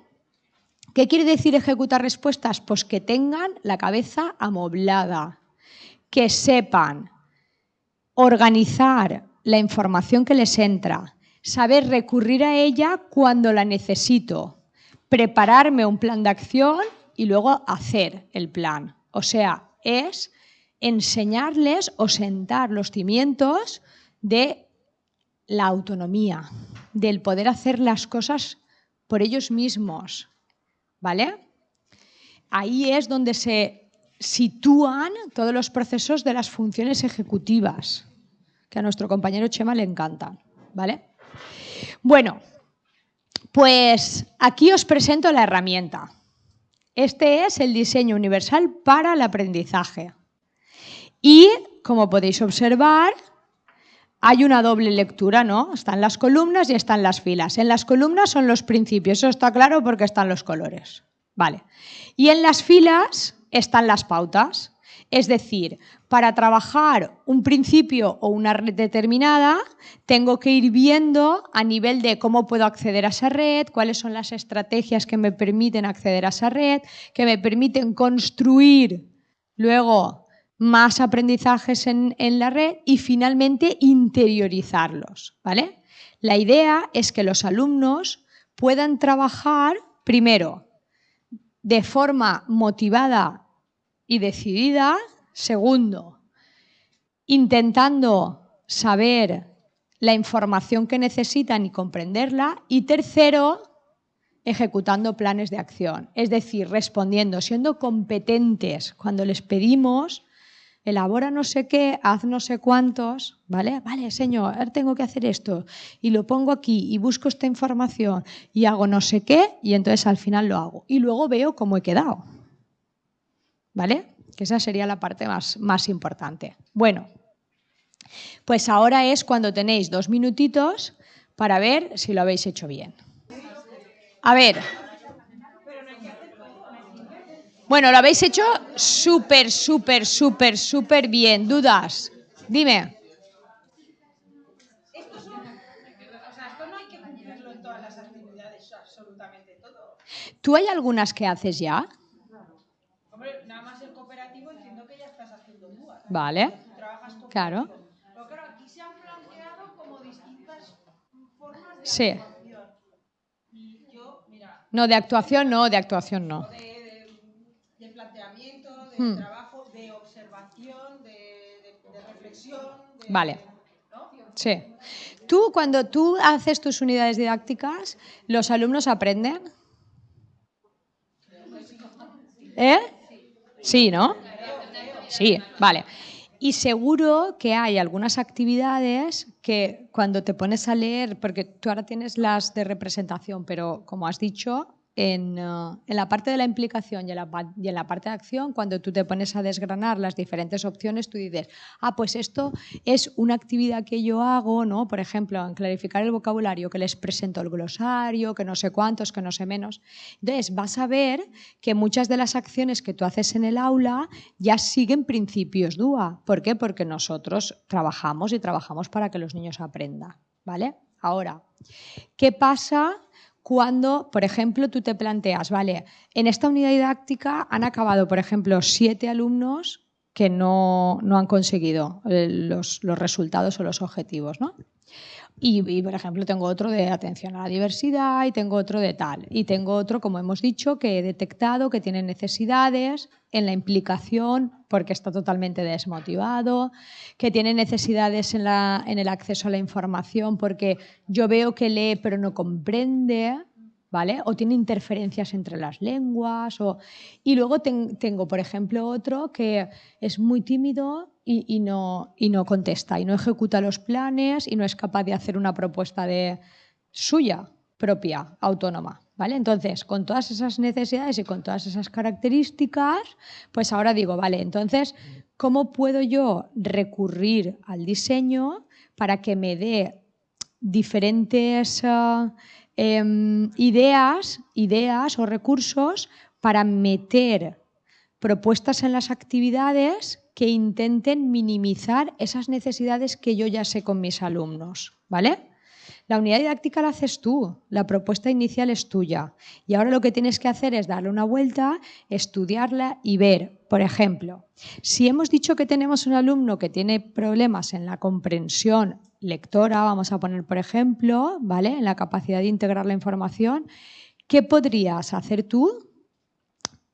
¿Qué quiere decir ejecutar respuestas? Pues que tengan la cabeza amoblada, que sepan organizar la información que les entra, saber recurrir a ella cuando la necesito, prepararme un plan de acción y luego hacer el plan. O sea, es enseñarles o sentar los cimientos de la autonomía, del poder hacer las cosas por ellos mismos. ¿Vale? Ahí es donde se sitúan todos los procesos de las funciones ejecutivas, que a nuestro compañero Chema le encantan. ¿Vale? Bueno, pues aquí os presento la herramienta. Este es el diseño universal para el aprendizaje. Y, como podéis observar, hay una doble lectura, ¿no? Están las columnas y están las filas. En las columnas son los principios, eso está claro porque están los colores. Vale. Y en las filas están las pautas. Es decir, para trabajar un principio o una red determinada, tengo que ir viendo a nivel de cómo puedo acceder a esa red, cuáles son las estrategias que me permiten acceder a esa red, que me permiten construir luego más aprendizajes en, la red y finalmente interiorizarlos. ¿vale? La idea es que los alumnos puedan trabajar primero de forma motivada y decidida, segundo, intentando saber la información que necesitan y comprenderla, y tercero, ejecutando planes de acción, es decir, respondiendo, siendo competentes cuando les pedimos elabora no sé qué, haz no sé cuántos, ¿vale? Vale, señor, tengo que hacer esto y lo pongo aquí y busco esta información y hago no sé qué y entonces al final lo hago. Y luego veo cómo he quedado, ¿vale? Que esa sería la parte más, más importante. Bueno, pues ahora es cuando tenéis dos minutitos para ver si lo habéis hecho bien. A ver, bueno, lo habéis hecho súper, súper, súper, súper bien. ¿Dudas? Dime. ¿Tú hay algunas que haces ya? Hombre, nada más el cooperativo entiendo que ya estás haciendo tú. Vale. Claro. Pero claro, aquí se han planteado como distintas formas de sí. actuación. Y yo, mira. No, de actuación no, de actuación no. Hmm. trabajo de observación, de, reflexión. vale. Sí. Tú, cuando tú haces tus unidades didácticas, ¿los alumnos aprenden? ¿Eh? Sí, ¿no? Sí, vale. Y seguro que hay algunas actividades que cuando te pones a leer, porque tú ahora tienes las de representación, pero como has dicho, eh, en, la parte de la implicación y en la, parte de acción, cuando tú te pones a desgranar las diferentes opciones, tú dices, ah, pues esto es una actividad que yo hago, ¿no? Por ejemplo, en clarificar el vocabulario, que les presento el glosario, que no sé cuántos, que no sé menos. Entonces, vas a ver que muchas de las acciones que tú haces en el aula ya siguen principios DUA. ¿Por qué? Porque nosotros trabajamos y trabajamos para que los niños aprendan, ¿vale? Ahora, ¿qué pasa cuando, por ejemplo, tú te planteas, vale, en esta unidad didáctica han acabado, por ejemplo, siete alumnos que no, han conseguido eh, los, los, resultados o los objetivos, ¿no? Y, por ejemplo, tengo otro de atención a la diversidad y tengo otro de tal. Y tengo otro, como hemos dicho, que he detectado que tiene necesidades en la implicación porque está totalmente desmotivado, que tiene necesidades en, la, en el acceso a la información porque yo veo que lee pero no comprende. ¿Vale? O tiene interferencias entre las lenguas. O... Y luego tengo, por ejemplo, otro que es muy tímido y, no, y no contesta y no ejecuta los planes y no es capaz de hacer una propuesta de suya propia, autónoma. ¿Vale? Entonces, con todas esas necesidades y con todas esas características, pues ahora digo, vale, entonces, ¿cómo puedo yo recurrir al diseño para que me dé diferentes uh, eh, ideas, ideas o recursos para meter propuestas en las actividades que intenten minimizar esas necesidades que yo ya sé con mis alumnos, ¿vale? La unidad didáctica la haces tú, la propuesta inicial es tuya. Y ahora lo que tienes que hacer es darle una vuelta, estudiarla y ver, por ejemplo, si hemos dicho que tenemos un alumno que tiene problemas en la comprensión lectora, vamos a poner por ejemplo, ¿vale? En la capacidad de integrar la información, ¿qué podrías hacer tú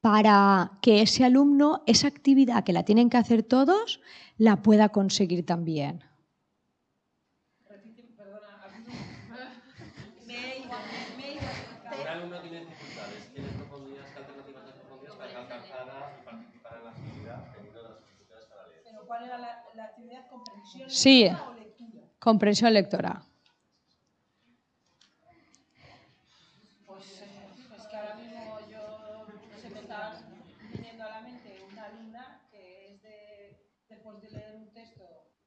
para que ese alumno, esa actividad que la tienen que hacer todos, la pueda conseguir también? Sí, comprensión lectora. Pues es que ahora mismo yo se me está viniendo a la mente una alumna que es de, después de leer un texto,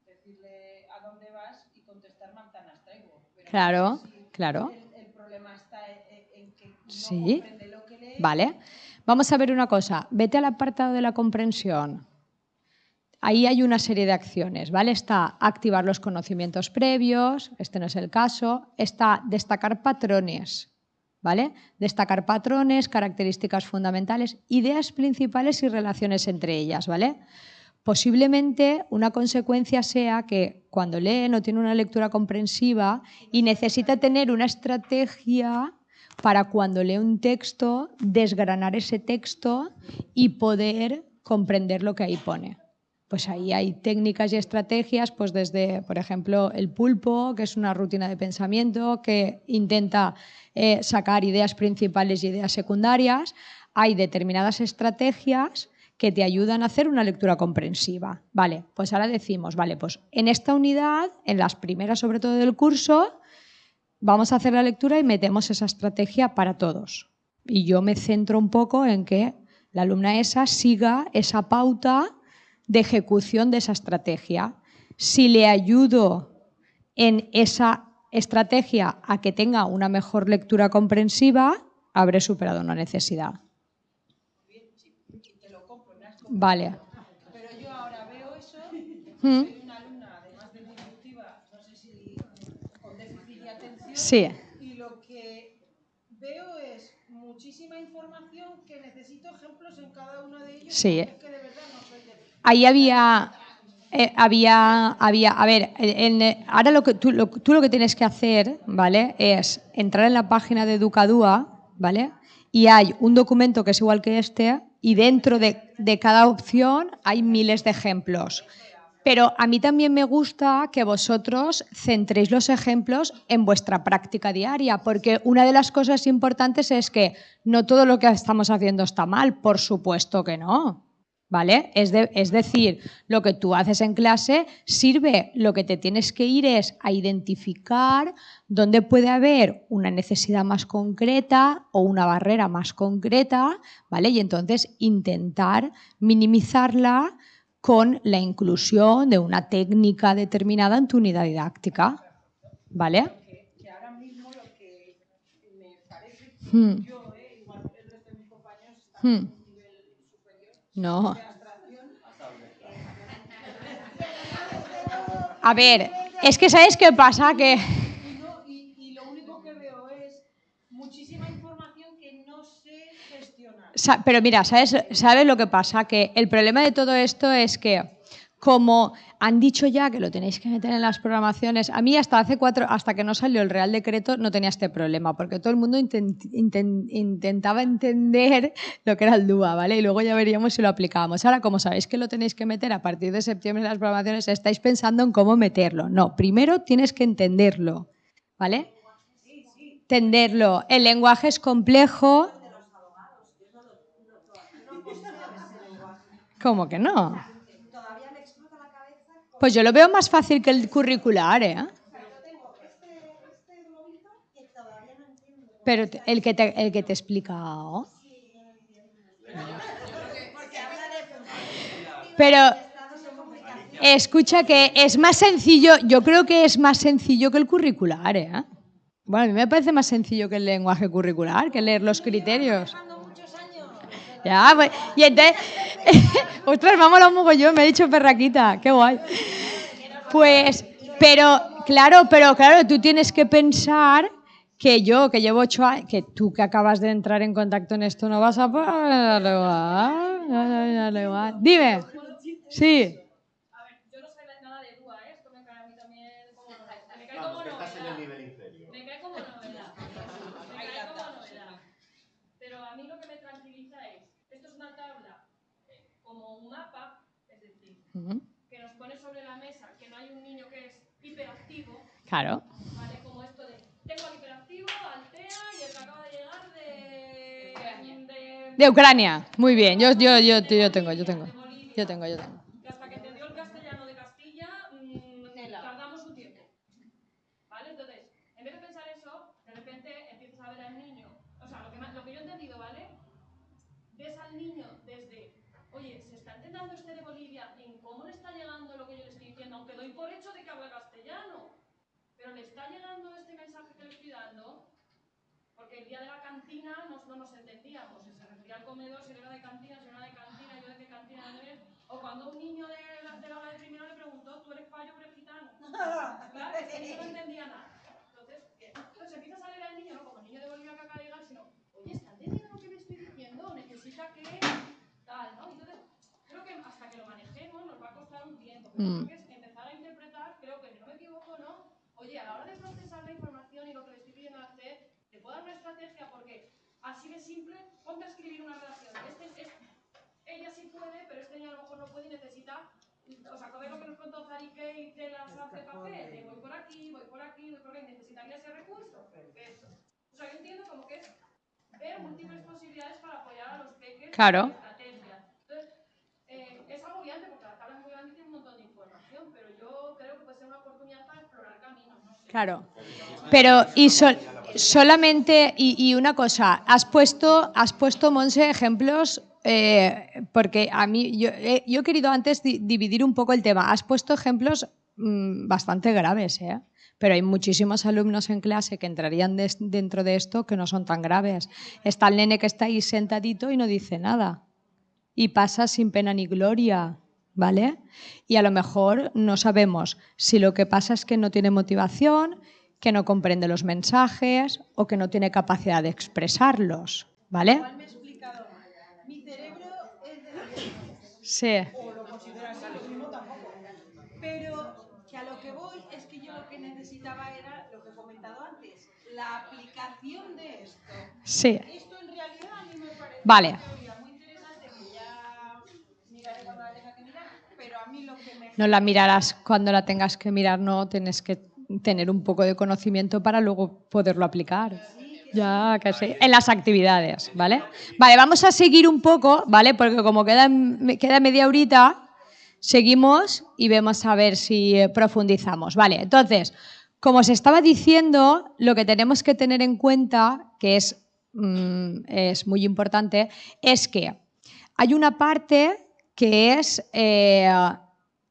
decirle a dónde vas y contestar manzanas traigo. claro, claro. El, problema está en, que no sí. comprende lo que lee. Vale. Vamos a ver una cosa. Vete al apartado de la comprensión. Ahí hay una serie de acciones, ¿vale? Está activar los conocimientos previos, este no es el caso, está destacar patrones, ¿vale? Destacar patrones, características fundamentales, ideas principales y relaciones entre ellas, ¿vale? Posiblemente una consecuencia sea que cuando lee no tiene una lectura comprensiva y necesita tener una estrategia para cuando lee un texto desgranar ese texto y poder comprender lo que ahí pone pues ahí hay técnicas y estrategias, pues desde, por ejemplo, el pulpo, que es una rutina de pensamiento que intenta eh, sacar ideas principales y ideas secundarias. Hay determinadas estrategias que te ayudan a hacer una lectura comprensiva. Vale, pues ahora decimos, vale, pues en esta unidad, en las primeras sobre todo del curso, vamos a hacer la lectura y metemos esa estrategia para todos. Y yo me centro un poco en que la alumna esa siga esa pauta de ejecución de esa estrategia. Si le ayudo en esa estrategia a que tenga una mejor lectura comprensiva, habré superado una necesidad. Vale. Pero yo ahora veo eso, ¿Mm? soy una alumna, además de disruptiva, no sé si con déficit de atención, Sí. y lo que veo es muchísima información que necesito ejemplos en cada uno de ellos. Sí. que de verdad no soy de... Ahí había, eh, había, había, a ver, ahora lo que, tú, lo, tú lo que tienes que hacer, ¿vale? Es entrar en la página de Educadúa, ¿vale? Y hay un documento que es igual que este y dentro de, de cada opción hay miles de ejemplos. Pero a mí también me gusta que vosotros centréis los ejemplos en vuestra práctica diaria, porque una de las cosas importantes es que no todo lo que estamos haciendo está mal, por supuesto que no. ¿Vale? Es, es decir, lo que tú haces en clase sirve, lo que te tienes que ir es a identificar dónde puede haber una necesidad más concreta o una barrera más concreta, ¿vale? Y entonces intentar minimizarla con la inclusión de una técnica determinada en tu unidad didáctica, ¿vale? Que, ahora mismo lo que me yo, igual de mis compañeros están hmm. en un nivel superior No. A ver, es que ¿sabes qué pasa? Que... Y, no- y- y lo único que veo es muchísima información que no sé gestionar. Sa- Pero mira, ¿sabes, ¿sabes lo que pasa? Que el problema de todo esto es que, como han dicho ya que lo tenéis que meter en las programaciones, a mí hasta hace cuatro, hasta que no salió el Real Decreto, no tenía este problema, porque todo el mundo intent- inten- intentaba entender lo que era el DUA, ¿vale? Y luego ya veríamos si lo aplicábamos. Ahora, como sabéis que lo tenéis que meter a partir de septiembre en las programaciones, estáis pensando en cómo meterlo. No, primero tienes que entenderlo, ¿vale? Entenderlo. El lenguaje es complejo. ¿Cómo que no? Pues yo lo veo más fácil que el curricular, ¿eh? Pero el que te, el que te explica. ¿oh? Pero escucha que es más sencillo, yo creo que es más sencillo que el curricular, ¿eh? Bueno, a mí me parece más sencillo que el lenguaje curricular, que leer los criterios. Pues, y entonces, ostras, ha molado un mogollón, me ha dicho perraquita, qué guay. Pues, pero, claro, pero claro, tú tienes que pensar que yo, que llevo ocho años, que tú que acabas de entrar en contacto en esto, no vas a igual. Dime, sí. A ver, yo no soy nada de duda, ¿eh? Esto me cae a mí también como novedad. Me cae como novedad. Me cae como novedad. Me cae como novedad. Pero a mí lo que me tranquiliza es, esto es una tabla eh, como un mapa, es decir, Ujú, que nos pone sobre la mesa que no hay un niño que es hiperactivo, Claro. ¿vale? Como esto de, tengo al hiperactivo, al TEA y el que acaba de llegar de... de De Ucrania, muy bien, yo, yo, yo, yo tengo, yo tengo, yo tengo, yo tengo. que hasta que entendió el castellano de Castilla, mm, tardamos un tiempo. ¿Vale? Entonces, en vez de pensar eso, de repente empiezas a ver al niño. O sea, lo que, ma- lo que yo he entendido, ¿vale? Ves al niño desde, oye, se está entendiendo este de Bolivia en cómo le está llegando lo que yo le estoy diciendo, aunque doy por hecho de que habla castellano. Pero le está llegando este mensaje que le estoy dando, porque el cantina nos- no nos entendíamos. Si se refería al comedor, si era de cantina, si era de cantina, yo de qué cantina no eres. O cuando un niño de la, de la hora de primero le preguntó, ¿tú eres payo o eres gitano? Claro, yo no entendía nada. Entonces. Entonces empieza a salir al niño, no como el niño de Bolivia que acaba de llegar, sino, oye, ¿está entendiendo lo que le estoy diciendo? Necesita que tal, ¿no? Entonces, creo que hasta que lo manejemos nos va a costar un tiempo. Pero Mm. creo que es empezar a interpretar, creo que si no me equivoco, ¿no? Oye, a la hora de procesar la información y lo que le estoy pidiendo hacer, te puedo dar una estrategia porque así de simple, ponte a escribir una relación. Este, es- ella sí puede, pero este niño a lo mejor no puede y necesita. ¿Os acordáis lo que nos contó Zari Kate de las apps de papel? De voy por aquí, voy por aquí, voy por aquí, necesitaría ese recurso. Perfecto. O sea, yo entiendo como que es ver múltiples posibilidades para apoyar a los peques Claro. en estrategias. Entonces, eh, es agobiante porque la tabla es muy grande y tiene un montón de información, pero yo creo que puede ser una oportunidad para explorar caminos. No sé. Claro. Pero y sol- solamente y, una cosa, has puesto has puesto Monse ejemplos eh, porque a mí yo, he- yo he querido antes di- dividir un poco el tema. Has puesto ejemplos mm, bastante graves, ¿eh? Pero hay muchísimos alumnos en clase que entrarían dentro de esto que no son tan graves. Está el nene que está ahí sentadito y no dice nada y pasa sin pena ni gloria, ¿vale? Y a lo mejor no sabemos si lo que pasa es que no tiene motivación, que no comprende los mensajes o que no tiene capacidad de expresarlos, ¿vale? Igual me he explicado mal. Mi cerebro es de Sí. o lo considero así, lo mismo tampoco. Pero que a lo que voy es que yo lo que necesitaba era lo que he comentado antes, la aplicación de esto. Sí. Esto en realidad a mí me parece Vale. una teoría muy interesante que ya miraré cuando la tenga que mirar, pero a mí lo que me No la mirarás cuando la tengas que mirar, no, tienes que tener un poco de conocimiento para luego poderlo aplicar. Ya, sí. En las actividades, ¿vale? Vale, vamos a seguir un poco, ¿vale? Porque como queda, queda media horita, seguimos y vemos a ver si eh, profundizamos. Vale, entonces, como os estaba diciendo, lo que tenemos que tener en cuenta, que es, mm, es muy importante, es que hay una parte que es eh,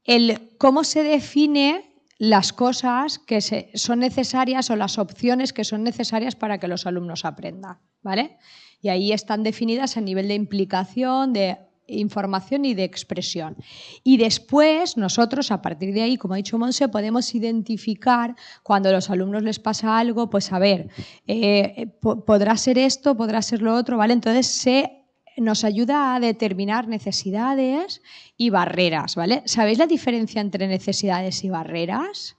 el cómo se define las cosas que se- son necesarias o las opciones que son necesarias para que los alumnos aprendan, ¿vale? Y ahí están definidas a nivel de implicación, de información y de expresión. Y después nosotros, a partir de ahí, como ha dicho Monse, podemos identificar cuando a los alumnos les pasa algo, pues a ver, eh, po- podrá ser esto, podrá ser lo otro, ¿vale? Entonces se nos ayuda a determinar necesidades y barreras, ¿vale? ¿Sabéis la diferencia entre necesidades y barreras?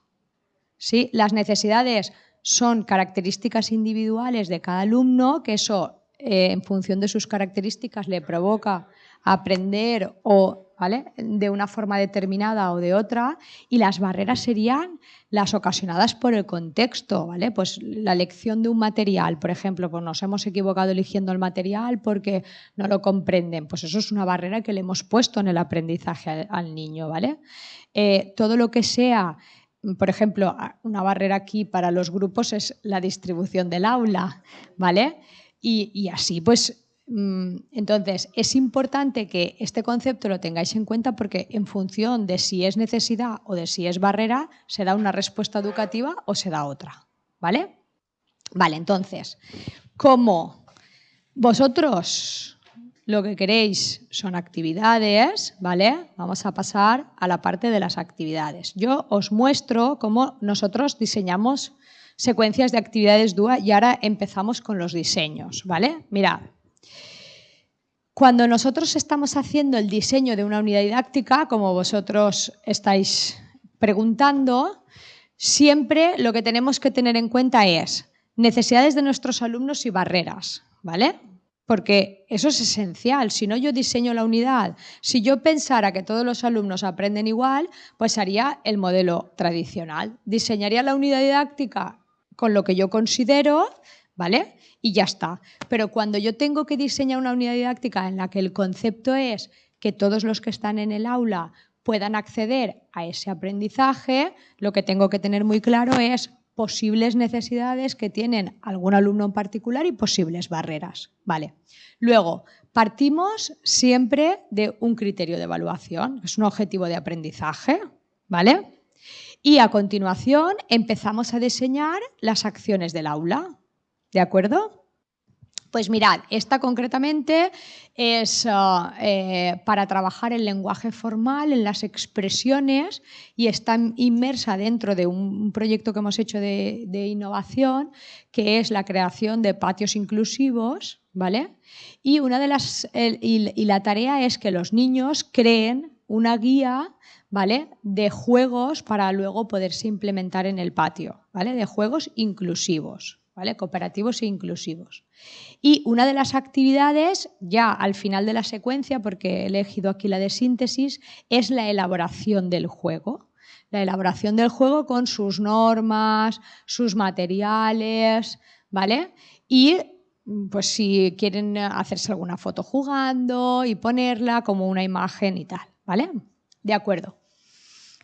¿Sí? Las necesidades son características individuales de cada alumno, que eso, eh, en función de sus características, le provoca aprender o, ¿vale? de una forma determinada o de otra, y las barreras serían las ocasionadas por el contexto, ¿vale? Pues la elección de un material, por ejemplo, pues nos hemos equivocado eligiendo el material porque no lo comprenden, pues eso es una barrera que le hemos puesto en el aprendizaje al, niño, ¿vale? Eh, todo lo que sea por ejemplo, una barrera aquí para los grupos es la distribución del aula, ¿vale? Y, así, pues, entonces, es importante que este concepto lo tengáis en cuenta porque en función de si es necesidad o de si es barrera, se da una respuesta educativa o se da otra, ¿vale? Vale, entonces, como vosotros lo que queréis son actividades, ¿vale? Vamos a pasar a la parte de las actividades. Yo os muestro cómo nosotros diseñamos secuencias de actividades DUA y ahora empezamos con los diseños, ¿vale? Mirad. Cuando nosotros estamos haciendo el diseño de una unidad didáctica, como vosotros estáis preguntando, siempre lo que tenemos que tener en cuenta es necesidades de nuestros alumnos y barreras, ¿vale? porque eso es esencial. Si no yo diseño la unidad, si yo pensara que todos los alumnos aprenden igual, pues haría el modelo tradicional. Diseñaría la unidad didáctica con lo que yo considero, ¿vale? Y ya está. Pero cuando yo tengo que diseñar una unidad didáctica en la que el concepto es que todos los que están en el aula puedan acceder a ese aprendizaje, lo que tengo que tener muy claro es posibles necesidades que tienen algún alumno en particular y posibles barreras. Vale. Luego, partimos siempre de un criterio de evaluación, es un objetivo de aprendizaje, ¿vale? Y a continuación empezamos a diseñar las acciones del aula, ¿de acuerdo? Pues mirad, esta concretamente es ah, eh, para trabajar el lenguaje formal, en las expresiones y está inmersa dentro de un proyecto que hemos hecho de, innovación que es la creación de patios inclusivos, ¿vale? Y, una de las, y la tarea es que los niños creen una guía ¿vale? de juegos para luego poderse implementar en el patio, ¿vale? de juegos inclusivos cooperativos e inclusivos. Y una de las actividades, ya al final de la secuencia, porque he elegido aquí la de síntesis, es la elaboración del juego. La elaboración del juego con sus normas, sus materiales, ¿vale? Y pues si quieren hacerse alguna foto jugando y ponerla como una imagen y tal, ¿vale? De acuerdo.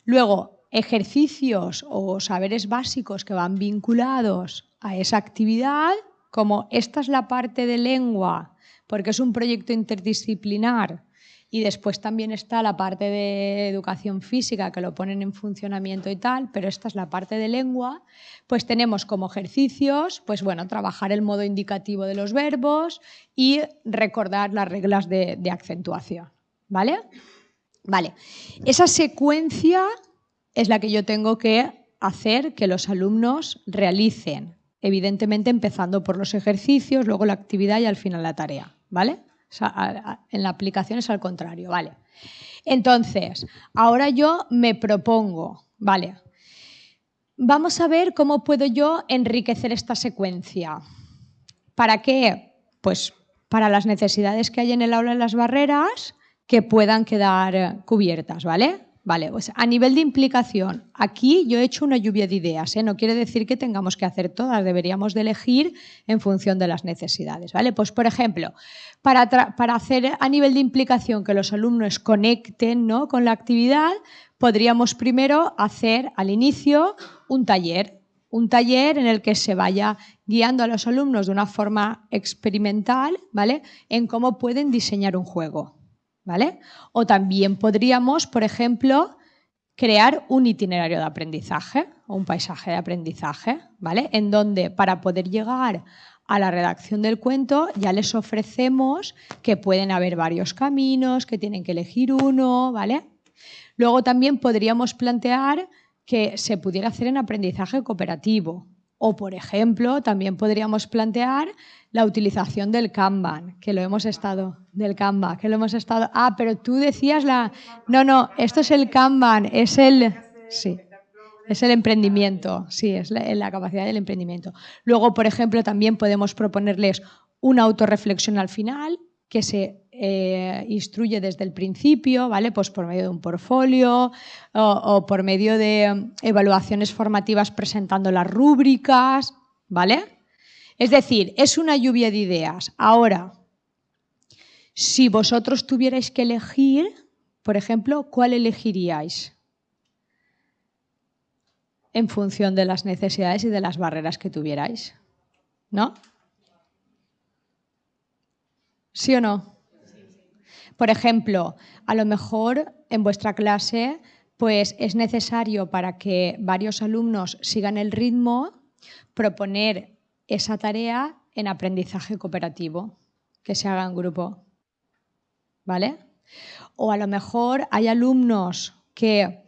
Luego, ejercicios o saberes básicos que van vinculados a esa actividad, como esta es la parte de lengua, porque es un proyecto interdisciplinar, y después también está la parte de educación física que lo ponen en funcionamiento y tal, pero esta es la parte de lengua, pues tenemos como ejercicios, pues bueno, trabajar el modo indicativo de los verbos y recordar las reglas de, de acentuación, ¿vale? Vale, esa secuencia es la que yo tengo que hacer que los alumnos realicen evidentemente empezando por los ejercicios, luego la actividad y al final la tarea, ¿vale? en la aplicación es al contrario, ¿vale? Entonces, ahora yo me propongo, ¿vale? Vamos a ver cómo puedo yo enriquecer esta secuencia. ¿Para qué? Pues para las necesidades que hay en el aula en las barreras que puedan quedar cubiertas, ¿vale? Vale, pues a nivel de implicación, aquí yo he hecho una lluvia de ideas, ¿eh? no quiere decir que tengamos que hacer todas, deberíamos de elegir en función de las necesidades. ¿vale? Pues por ejemplo, para, para hacer a nivel de implicación que los alumnos conecten ¿no? con la actividad, podríamos primero hacer al inicio un taller, un taller en el que se vaya guiando a los alumnos de una forma experimental ¿vale? en cómo pueden diseñar un juego. ¿Vale? O también podríamos, por ejemplo, crear un itinerario de aprendizaje o un paisaje de aprendizaje, ¿vale? En donde para poder llegar a la redacción del cuento ya les ofrecemos que pueden haber varios caminos, que tienen que elegir uno, ¿vale? Luego también podríamos plantear que se pudiera hacer en aprendizaje cooperativo, o, por ejemplo, también podríamos plantear la utilización del Kanban, que lo hemos estado, del Canva, que lo hemos estado... Ah, pero tú decías la... No, no, esto es el Kanban, es el... Sí, es el emprendimiento, sí, es la, capacidad del emprendimiento. Luego, por ejemplo, también podemos proponerles una autorreflexión al final, que se eh, instruye desde el principio, ¿vale? Pues por medio de un portfolio o, por medio de evaluaciones formativas presentando las rúbricas, ¿vale? Es decir, es una lluvia de ideas. Ahora, si vosotros tuvierais que elegir, por ejemplo, ¿cuál elegiríais? en función de las necesidades y de las barreras que tuvierais. ¿No? ¿Sí o no? Por ejemplo, a lo mejor en vuestra clase pues es necesario para que varios alumnos sigan el ritmo proponer esa tarea en aprendizaje cooperativo, que se haga en grupo. ¿Vale? O a lo mejor hay alumnos que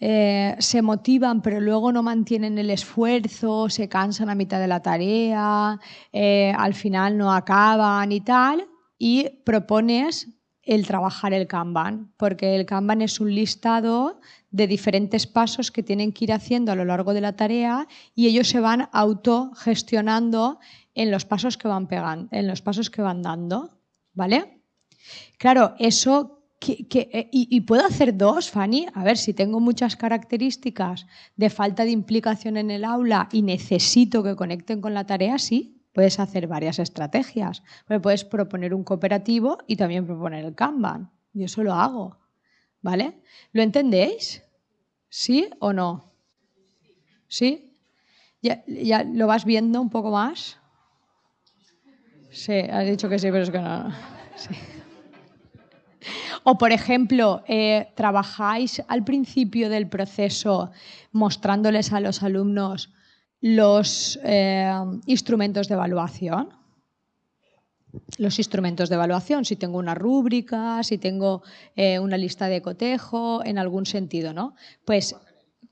eh, se motivan pero luego no mantienen el esfuerzo, se cansan a mitad de la tarea, eh, al final no acaban y tal, y propones el trabajar el Kanban, porque el Kanban es un listado de diferentes pasos que tienen que ir haciendo a lo largo de la tarea y ellos se van autogestionando en los pasos que van pegando, en los pasos que van dando, ¿vale? Claro, eso eh, y, puedo hacer dos, Fanny. A ver, si tengo muchas características de falta de implicación en el aula y necesito que conecten con la tarea, sí, puedes hacer varias estrategias. puedes proponer un cooperativo y también proponer el Kanban. Yo eso lo hago. ¿Vale? ¿Lo entendéis? ¿Sí o no? ¿Sí? ¿Ya, ya lo vas viendo un poco más? Sí, has dicho que sí, pero es que no. Sí. O, por ejemplo, eh, trabajáis al principio del proceso mostrándoles a los alumnos los eh, instrumentos de evaluación. Los instrumentos de evaluación, si tengo una rúbrica, si tengo eh, una lista de cotejo, en algún sentido, ¿no? Pues,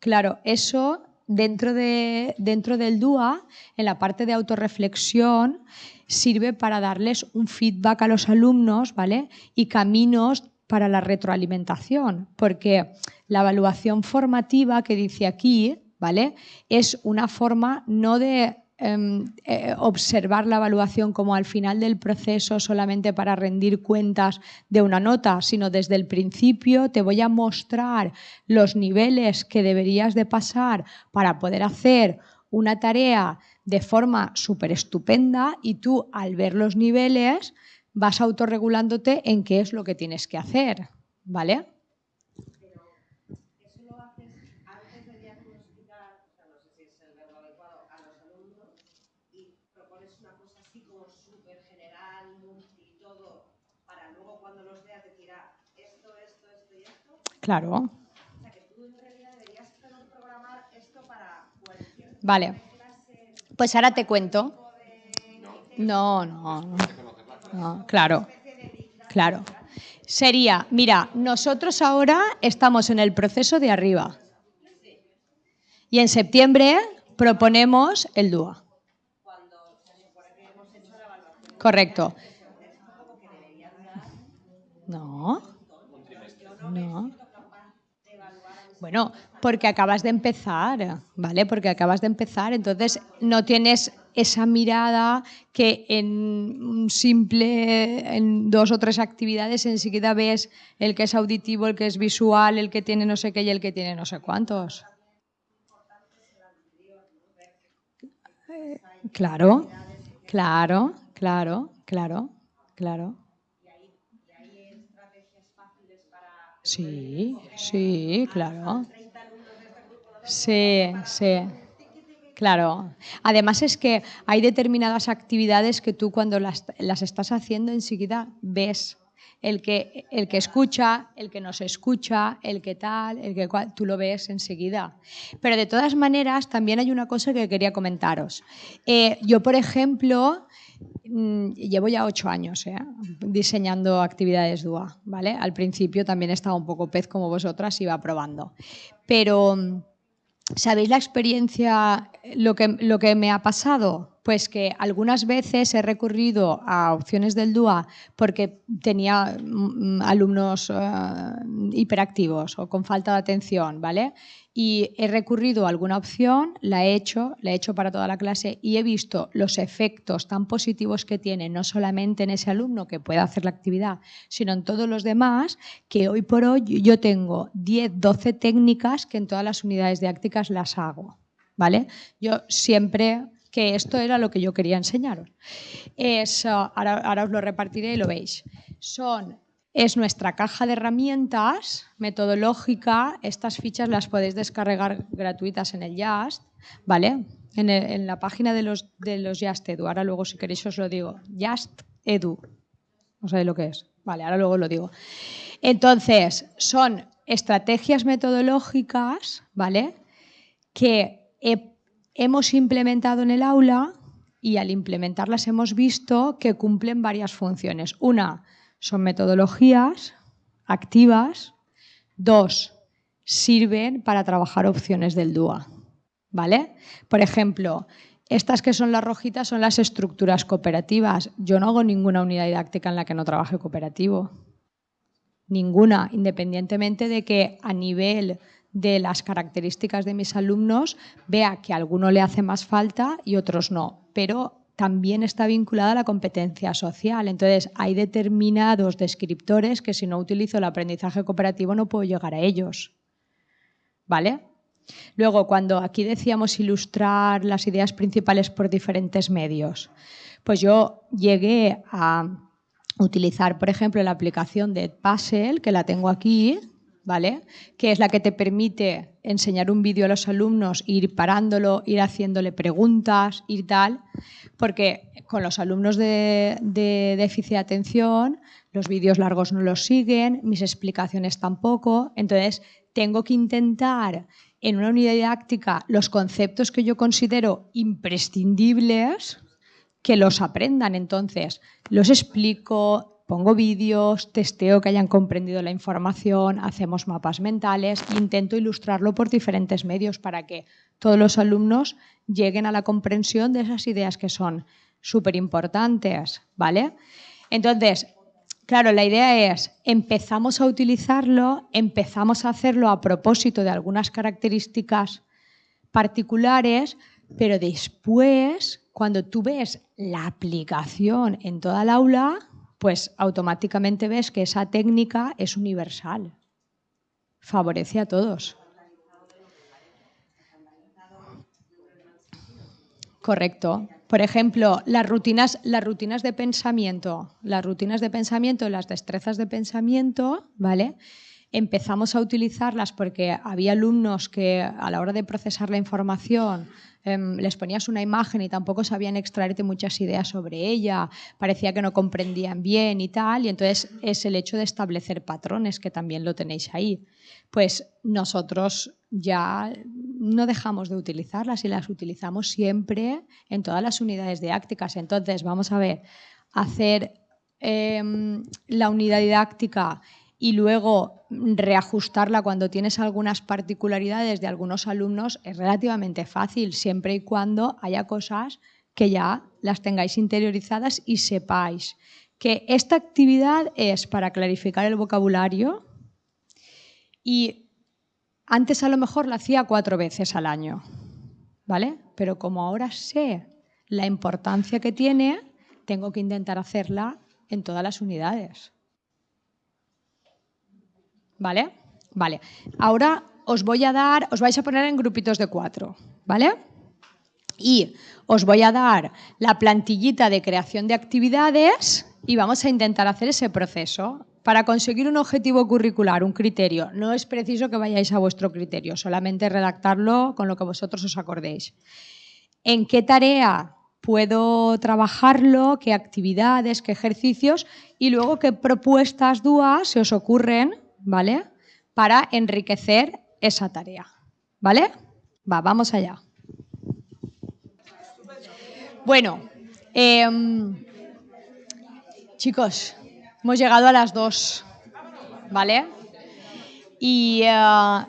claro, eso dentro, de, dentro del DUA, en la parte de autorreflexión, sirve para darles un feedback a los alumnos, ¿vale? Y caminos para la retroalimentación, porque la evaluación formativa que dice aquí, ¿vale? Es una forma no de em, eh, observar la evaluación como al final del proceso solamente para rendir cuentas de una nota, sino desde el principio te voy a mostrar los niveles que deberías de pasar para poder hacer una tarea de forma súper estupenda y tú al ver los niveles vas autorregulándote en qué es lo que tienes que hacer, ¿vale? Pero eso lo haces antes de diagnosticar, o sea, no sé si es el verbo adecuado, a los alumnos y propones una cosa así como súper general, multi, todo, para luego cuando los veas decir, ah, esto, esto, esto y esto. Claro. O sea, que tú en realidad deberías programar esto para cualquier Vale. Pues ahora te cuento. No, no, no claro, claro. Sería, mira, nosotros ahora estamos en el proceso de arriba. Y en septiembre proponemos el DUA. Correcto. No. No. Bueno, porque acabas de empezar, ¿vale? Porque acabas de empezar, entonces no tienes esa mirada que en simple, en dos o tres actividades enseguida ves el que es auditivo, el que es visual, el que tiene no sé qué y el que tiene no sé cuántos. Claro, claro, claro, claro, claro. Sí, sí, claro. Sí, sí. Claro. Además es que hay determinadas actividades que tú cuando las, estás haciendo enseguida ves el que, el que escucha, el que no se escucha, el que tal, el que cual, tú lo ves enseguida. Pero de todas maneras, también hay una cosa que quería comentaros. Eh, yo, por ejemplo, llevo ya ocho años eh, diseñando actividades DUA. ¿vale? Al principio también estaba un poco pez como vosotras, iba probando. Pero ¿Sabéis la experiencia, lo que, lo que me ha pasado? Pues que algunas veces he recurrido a opciones del DUA porque tenía mm, alumnos eh, hiperactivos o con falta de atención, ¿vale? y he recurrido a alguna opción, la he hecho, la he hecho para toda la clase y he visto los efectos tan positivos que tiene, no solamente en ese alumno que pueda hacer la actividad, sino en todos los demás, que hoy por hoy yo tengo 10, 12 técnicas que en todas las unidades didácticas las hago. ¿vale? Yo siempre que esto era lo que yo quería enseñaros. Es, ahora, ahora os lo repartiré y lo veis. Son es nuestra caja de herramientas metodológica. Estas fichas las podéis descargar gratuitas en el Just, ¿vale? En, la página de los, de los Edu. Ahora luego si queréis os lo digo. Just Edu. No sabéis lo que es. Vale, ahora luego lo digo. Entonces, son estrategias metodológicas, ¿vale? Que hemos implementado en el aula y al implementarlas hemos visto que cumplen varias funciones. Una, son metodologías activas. Dos, sirven para trabajar opciones del DUA. ¿Vale? Por ejemplo, estas que son las rojitas son las estructuras cooperativas. Yo no hago ninguna unidad didáctica en la que no trabaje cooperativo. Ninguna, independientemente de que a nivel de las características de mis alumnos vea que a alguno le hace más falta y otros no. Pero también está vinculada a la competencia social. Entonces, hay determinados descriptores que si no utilizo el aprendizaje cooperativo no puedo llegar a ellos. ¿Vale? Luego, cuando aquí decíamos ilustrar las ideas principales por diferentes medios, pues yo llegué a utilizar, por ejemplo, la aplicación de Puzzle, que la tengo aquí, ¿vale? Que es la que te permite enseñar un vídeo a los alumnos, ir parándolo, ir haciéndole preguntas, ir tal, porque con los alumnos de, de déficit de atención los vídeos largos no los siguen, mis explicaciones tampoco, entonces tengo que intentar en una unidad didáctica los conceptos que yo considero imprescindibles que los aprendan. Entonces, los explico, pongo vídeos, testeo que hayan comprendido la información, hacemos mapas mentales, intento ilustrarlo por diferentes medios para que todos los alumnos lleguen a la comprensión de esas ideas que son súper importantes, ¿vale? Entonces, claro, la idea es, empezamos a utilizarlo, empezamos a hacerlo a propósito de algunas características particulares, pero después, cuando tú ves la aplicación en toda el aula, pues automáticamente ves que esa técnica es universal, favorece a todos. Correcto. Por ejemplo, las rutinas, las rutinas de pensamiento, las rutinas de pensamiento, las destrezas de pensamiento, ¿vale? Empezamos a utilizarlas porque había alumnos que a la hora de procesar la información Em, les ponías una imagen y tampoco sabían extraerte muchas ideas sobre ella, parecía que no comprendían bien y tal, y entonces es el hecho de establecer patrones, que también lo tenéis ahí. Pues nosotros ya no dejamos de utilizarlas y las utilizamos siempre en todas las unidades didácticas. Entonces, vamos a ver, hacer em, la unidad didáctica y luego reajustarla cuando tienes algunas particularidades de algunos alumnos es relativamente fácil, siempre y cuando haya cosas que ya las tengáis interiorizadas y sepáis que esta actividad es para clarificar el vocabulario y antes a lo mejor la hacía cuatro veces al año, ¿vale? Pero como ahora sé la importancia que tiene, tengo que intentar hacerla en todas las unidades. ¿Vale? Vale. Ahora os voy a dar, os vais a poner en grupitos de cuatro, ¿vale? Y os voy a dar la plantillita de creación de actividades y vamos a intentar hacer ese proceso. Para conseguir un objetivo curricular, un criterio, no es preciso que vayáis a vuestro criterio, solamente redactarlo con lo que vosotros os acordéis. ¿En qué tarea puedo trabajarlo? ¿Qué actividades? ¿Qué ejercicios? Y luego, ¿qué propuestas duas se os ocurren ¿vale? Para enriquecer esa tarea, ¿vale? Va, vamos allá. Bueno, em, chicos, hemos llegado a las dos, ¿vale? Y eh,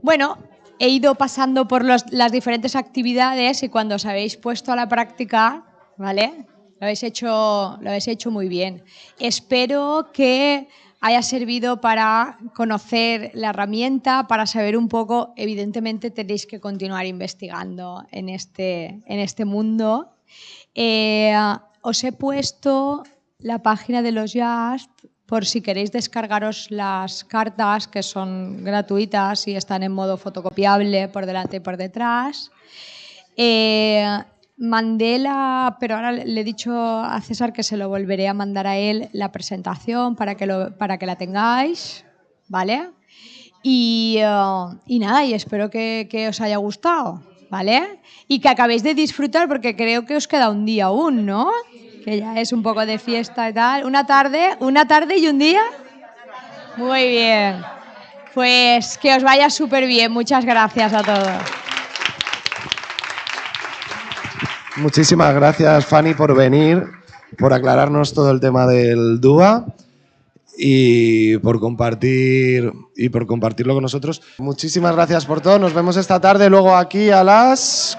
bueno, he ido pasando por las diferentes actividades y cuando os habéis puesto a la práctica, ¿vale? Lo habéis hecho, lo habéis hecho muy bien. Espero que haya servido para conocer la herramienta, para saber un poco, evidentemente tenéis que continuar investigando en este, en este mundo. Eh, os he puesto la página de los Just por si queréis descargaros las cartas que son gratuitas y están en modo fotocopiable por delante y por detrás. Eh, mandé la, pero ahora le he dicho a César que se lo volveré a mandar a él la presentación para que, lo, para que la tengáis, ¿vale? Y, eh, y nada, y espero que, que os haya gustado, ¿vale? Y que acabéis de disfrutar porque creo que os queda un día aún, ¿no? Que ya es un poco de fiesta y tal. Una tarde, una tarde y un día. Muy bien. Pues que os vaya súper bien. Muchas gracias a todos. Muchísimas gracias, Fanny, por venir, por aclararnos todo el tema del DUA y por compartir y por compartirlo con nosotros. Muchísimas gracias por todo. Nos vemos esta tarde luego aquí a las